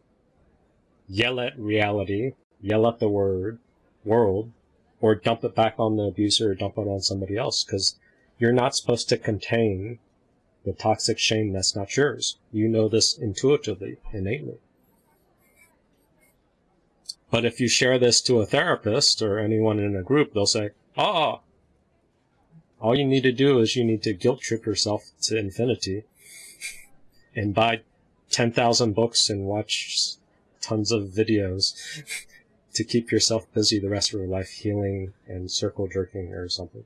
yell at reality, yell at the word, world, or dump it back on the abuser or dump it on somebody else, because you're not supposed to contain the toxic shame that's not yours. You know this intuitively, innately. But if you share this to a therapist or anyone in a group, they'll say, ah, all you need to do is you need to guilt trip yourself to infinity and buy 10,000 books and watch tons of videos to keep yourself busy the rest of your life healing and circle jerking or something.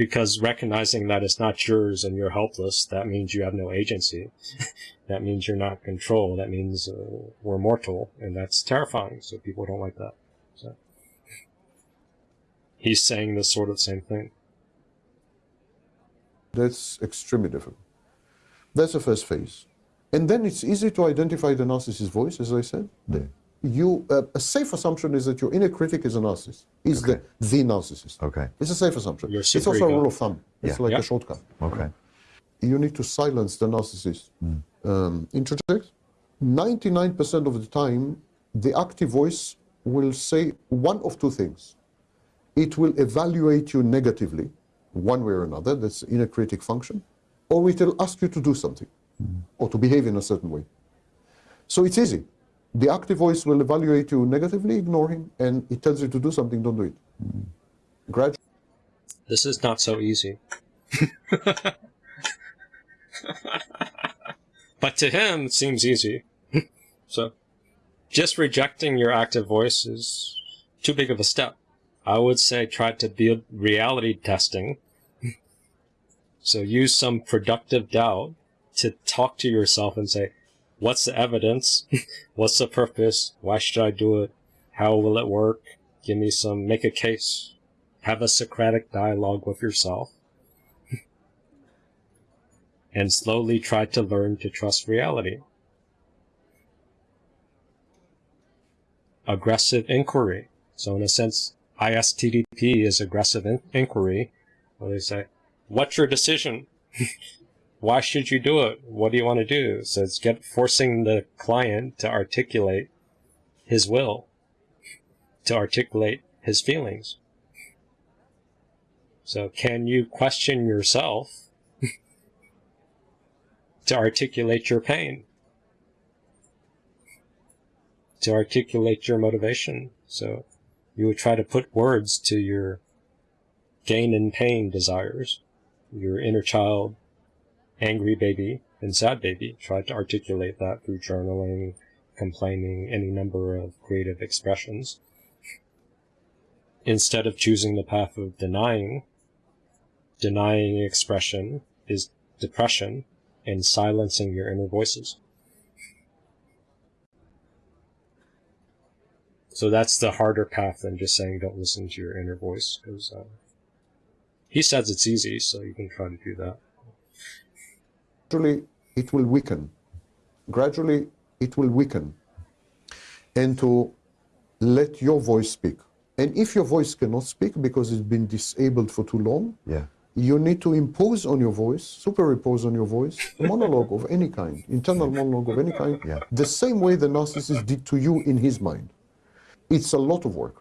because recognizing that it's not yours and you're helpless, that means you have no agency. that means you're not control. That means uh, we're mortal, and that's terrifying. So people don't like that. So. He's saying the sort of same thing. That's extremely difficult. That's the first phase. And then it's easy to identify the narcissist's voice, as I said. You, uh, a safe assumption is that your inner critic is a narcissist, is the, the narcissist. Okay. It's a safe assumption. Your It's super also a rule of thumb. It's Yeah. like Yeah. a shortcut. Okay. You need to silence the narcissist. Um, interject. 99% of the time, the active voice will say one of two things. It will evaluate you negatively, one way or another, that's the inner critic function, or it will ask you to do something or to behave in a certain way. So it's easy. The active voice will evaluate you negatively, ignore him, and it tells you to do something, don't do it. Gradually, This is not so easy. but to him, it seems easy. so, just rejecting your active voice is too big of a step. I would say try to build reality testing. so use some productive doubt to talk to yourself and say, what's the evidence? what's the purpose? Why should I do it? How will it work? Give me some, make a case. Have a Socratic dialogue with yourself. and slowly try to learn to trust reality. Aggressive inquiry. So in a sense, ISTDP is aggressive in- inquiry. Where they say, what's your decision? Why should you do it? What do you want to do? So it's get forcing the client to articulate his will, to articulate his feelings. So can you question yourself to articulate your pain? To articulate your motivation. So you would try to put words to your gain and pain desires, your inner child, angry baby, and sad baby. Try to articulate that through journaling, complaining, any number of creative expressions. Instead of choosing the path of denying, denying expression is depression and silencing your inner voices. So that's the harder path than just saying don't listen to your inner voice because uh, he says it's easy, so you can try to do that. gradually it will weaken. Gradually it will weaken. And to let your voice speak. And if your voice cannot speak because it's been disabled for too long, Yeah. you need to impose on your voice, superimpose on your voice, a monologue of any kind, internal monologue of any kind, Yeah. the same way the narcissist did to you in his mind. It's a lot of work.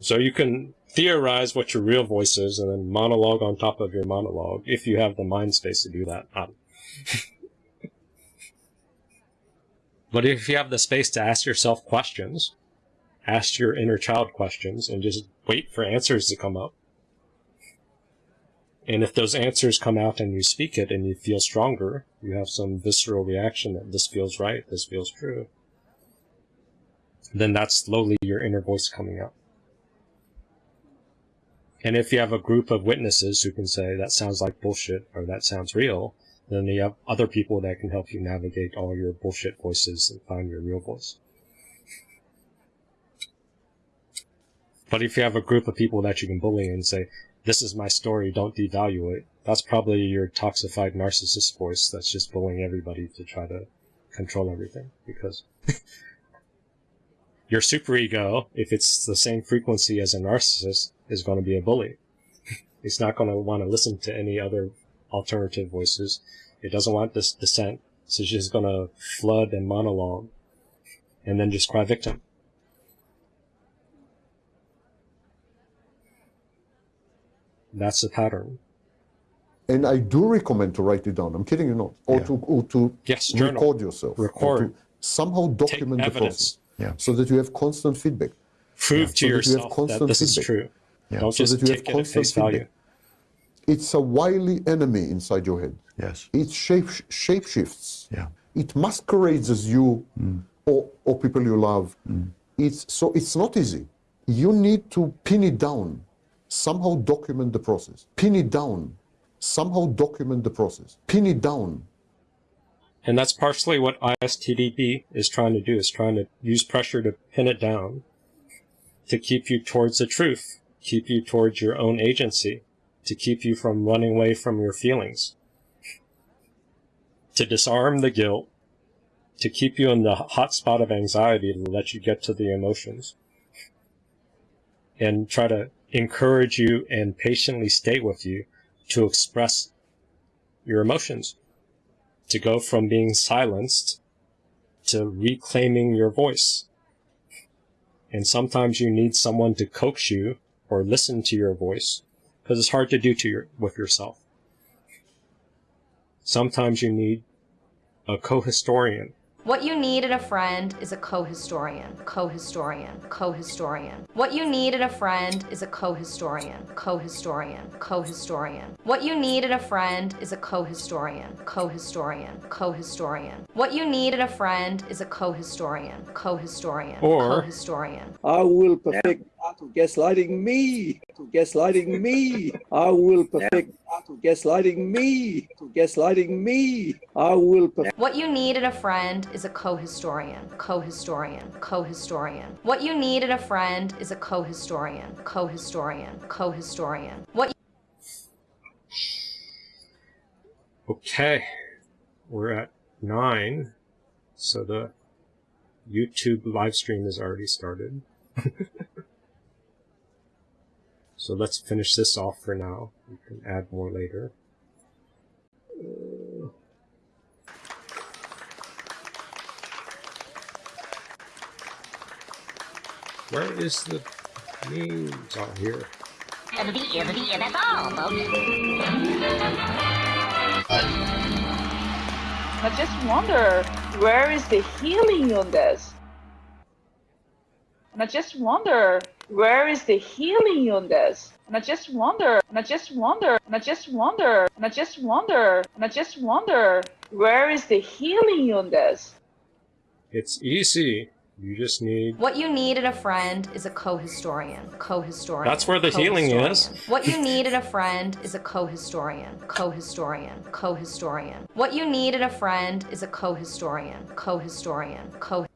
So you can theorize what your real voice is and then monologue on top of your monologue if you have the mind space to do that. But if you have the space to ask yourself questions, ask your inner child questions and just wait for answers to come up. And if those answers come out and you speak it and you feel stronger, you have some visceral reaction that this feels right, this feels true, then that's slowly your inner voice coming out. And if you have a group of witnesses who can say that sounds like bullshit or that sounds real, then you have other people that can help you navigate all your bullshit voices and find your real voice. But if you have a group of people that you can bully and say, this is my story, don't devalue it, that's probably your toxified narcissist voice that's just bullying everybody to try to control everything. Because your superego, if it's the same frequency as a narcissist, is going to be a bully. it's not going to want to listen to any other alternative voices. It doesn't want this dissent. So it's just going to flood and monologue and then just cry victim. That's the pattern. And I do recommend to write it down. I'm kidding you not. Or to or to Yes, journal. record yourself. Record. somehow document the evidence. process. Yeah. So that you have constant feedback. Prove So to that you have yourself that constant this is true. Yeah. Don't So just that you have take it at constant face value. It's a wily enemy inside your head. Yes. It shape shape shifts. Yeah. It masquerades as you mm. or, or people you love. Mm. It's so it's not easy. You need to pin it down. Somehow document the process. Pin it down. Somehow document the process. Pin it down. And that's partially what ISTDP is trying to do, is trying to use pressure to pin it down, to keep you towards the truth, keep you towards your own agency, to keep you from running away from your feelings, to disarm the guilt, to keep you in the hot spot of anxiety to let you get to the emotions, and try to encourage you and patiently stay with you to express your emotions to go from being silenced to reclaiming your voice. And sometimes you need someone to coax you or listen to your voice because it's hard to do to your, with yourself. Sometimes you need a co-historian What you need in a friend is a co-historian, co-historian, co-historian. What you need in a friend is a co-historian, co-historian, co-historian. What you need in a friend is a co-historian, co-historian, co-historian. What you need in a friend is a co-historian, co-historian, co-historian. I will perfect art of gaslighting me, to gaslighting me. I will perfect art of gaslighting me, to gaslighting me. I will perfect. What you need in a friend is a co-historian, co-historian, co-historian. What you need in a friend is a co-historian, co-historian, co-historian. What Okay, we're at nine, so the YouTube live stream is already started. so let's finish this off for now. We can add more later. Where is the memes out here? I just wonder where is the healing on this? And I just wonder where is the healing on this? And I just wonder, and I just wonder, and I just wonder, and I just wonder, and I just wonder where is the healing on this? It's easy. You just need What you need in a friend is a co-historian, co-historian. That's where the healing is. What you need in a friend is a co-historian, co-historian, co-historian. What you need in a friend is a co-historian, co-historian, co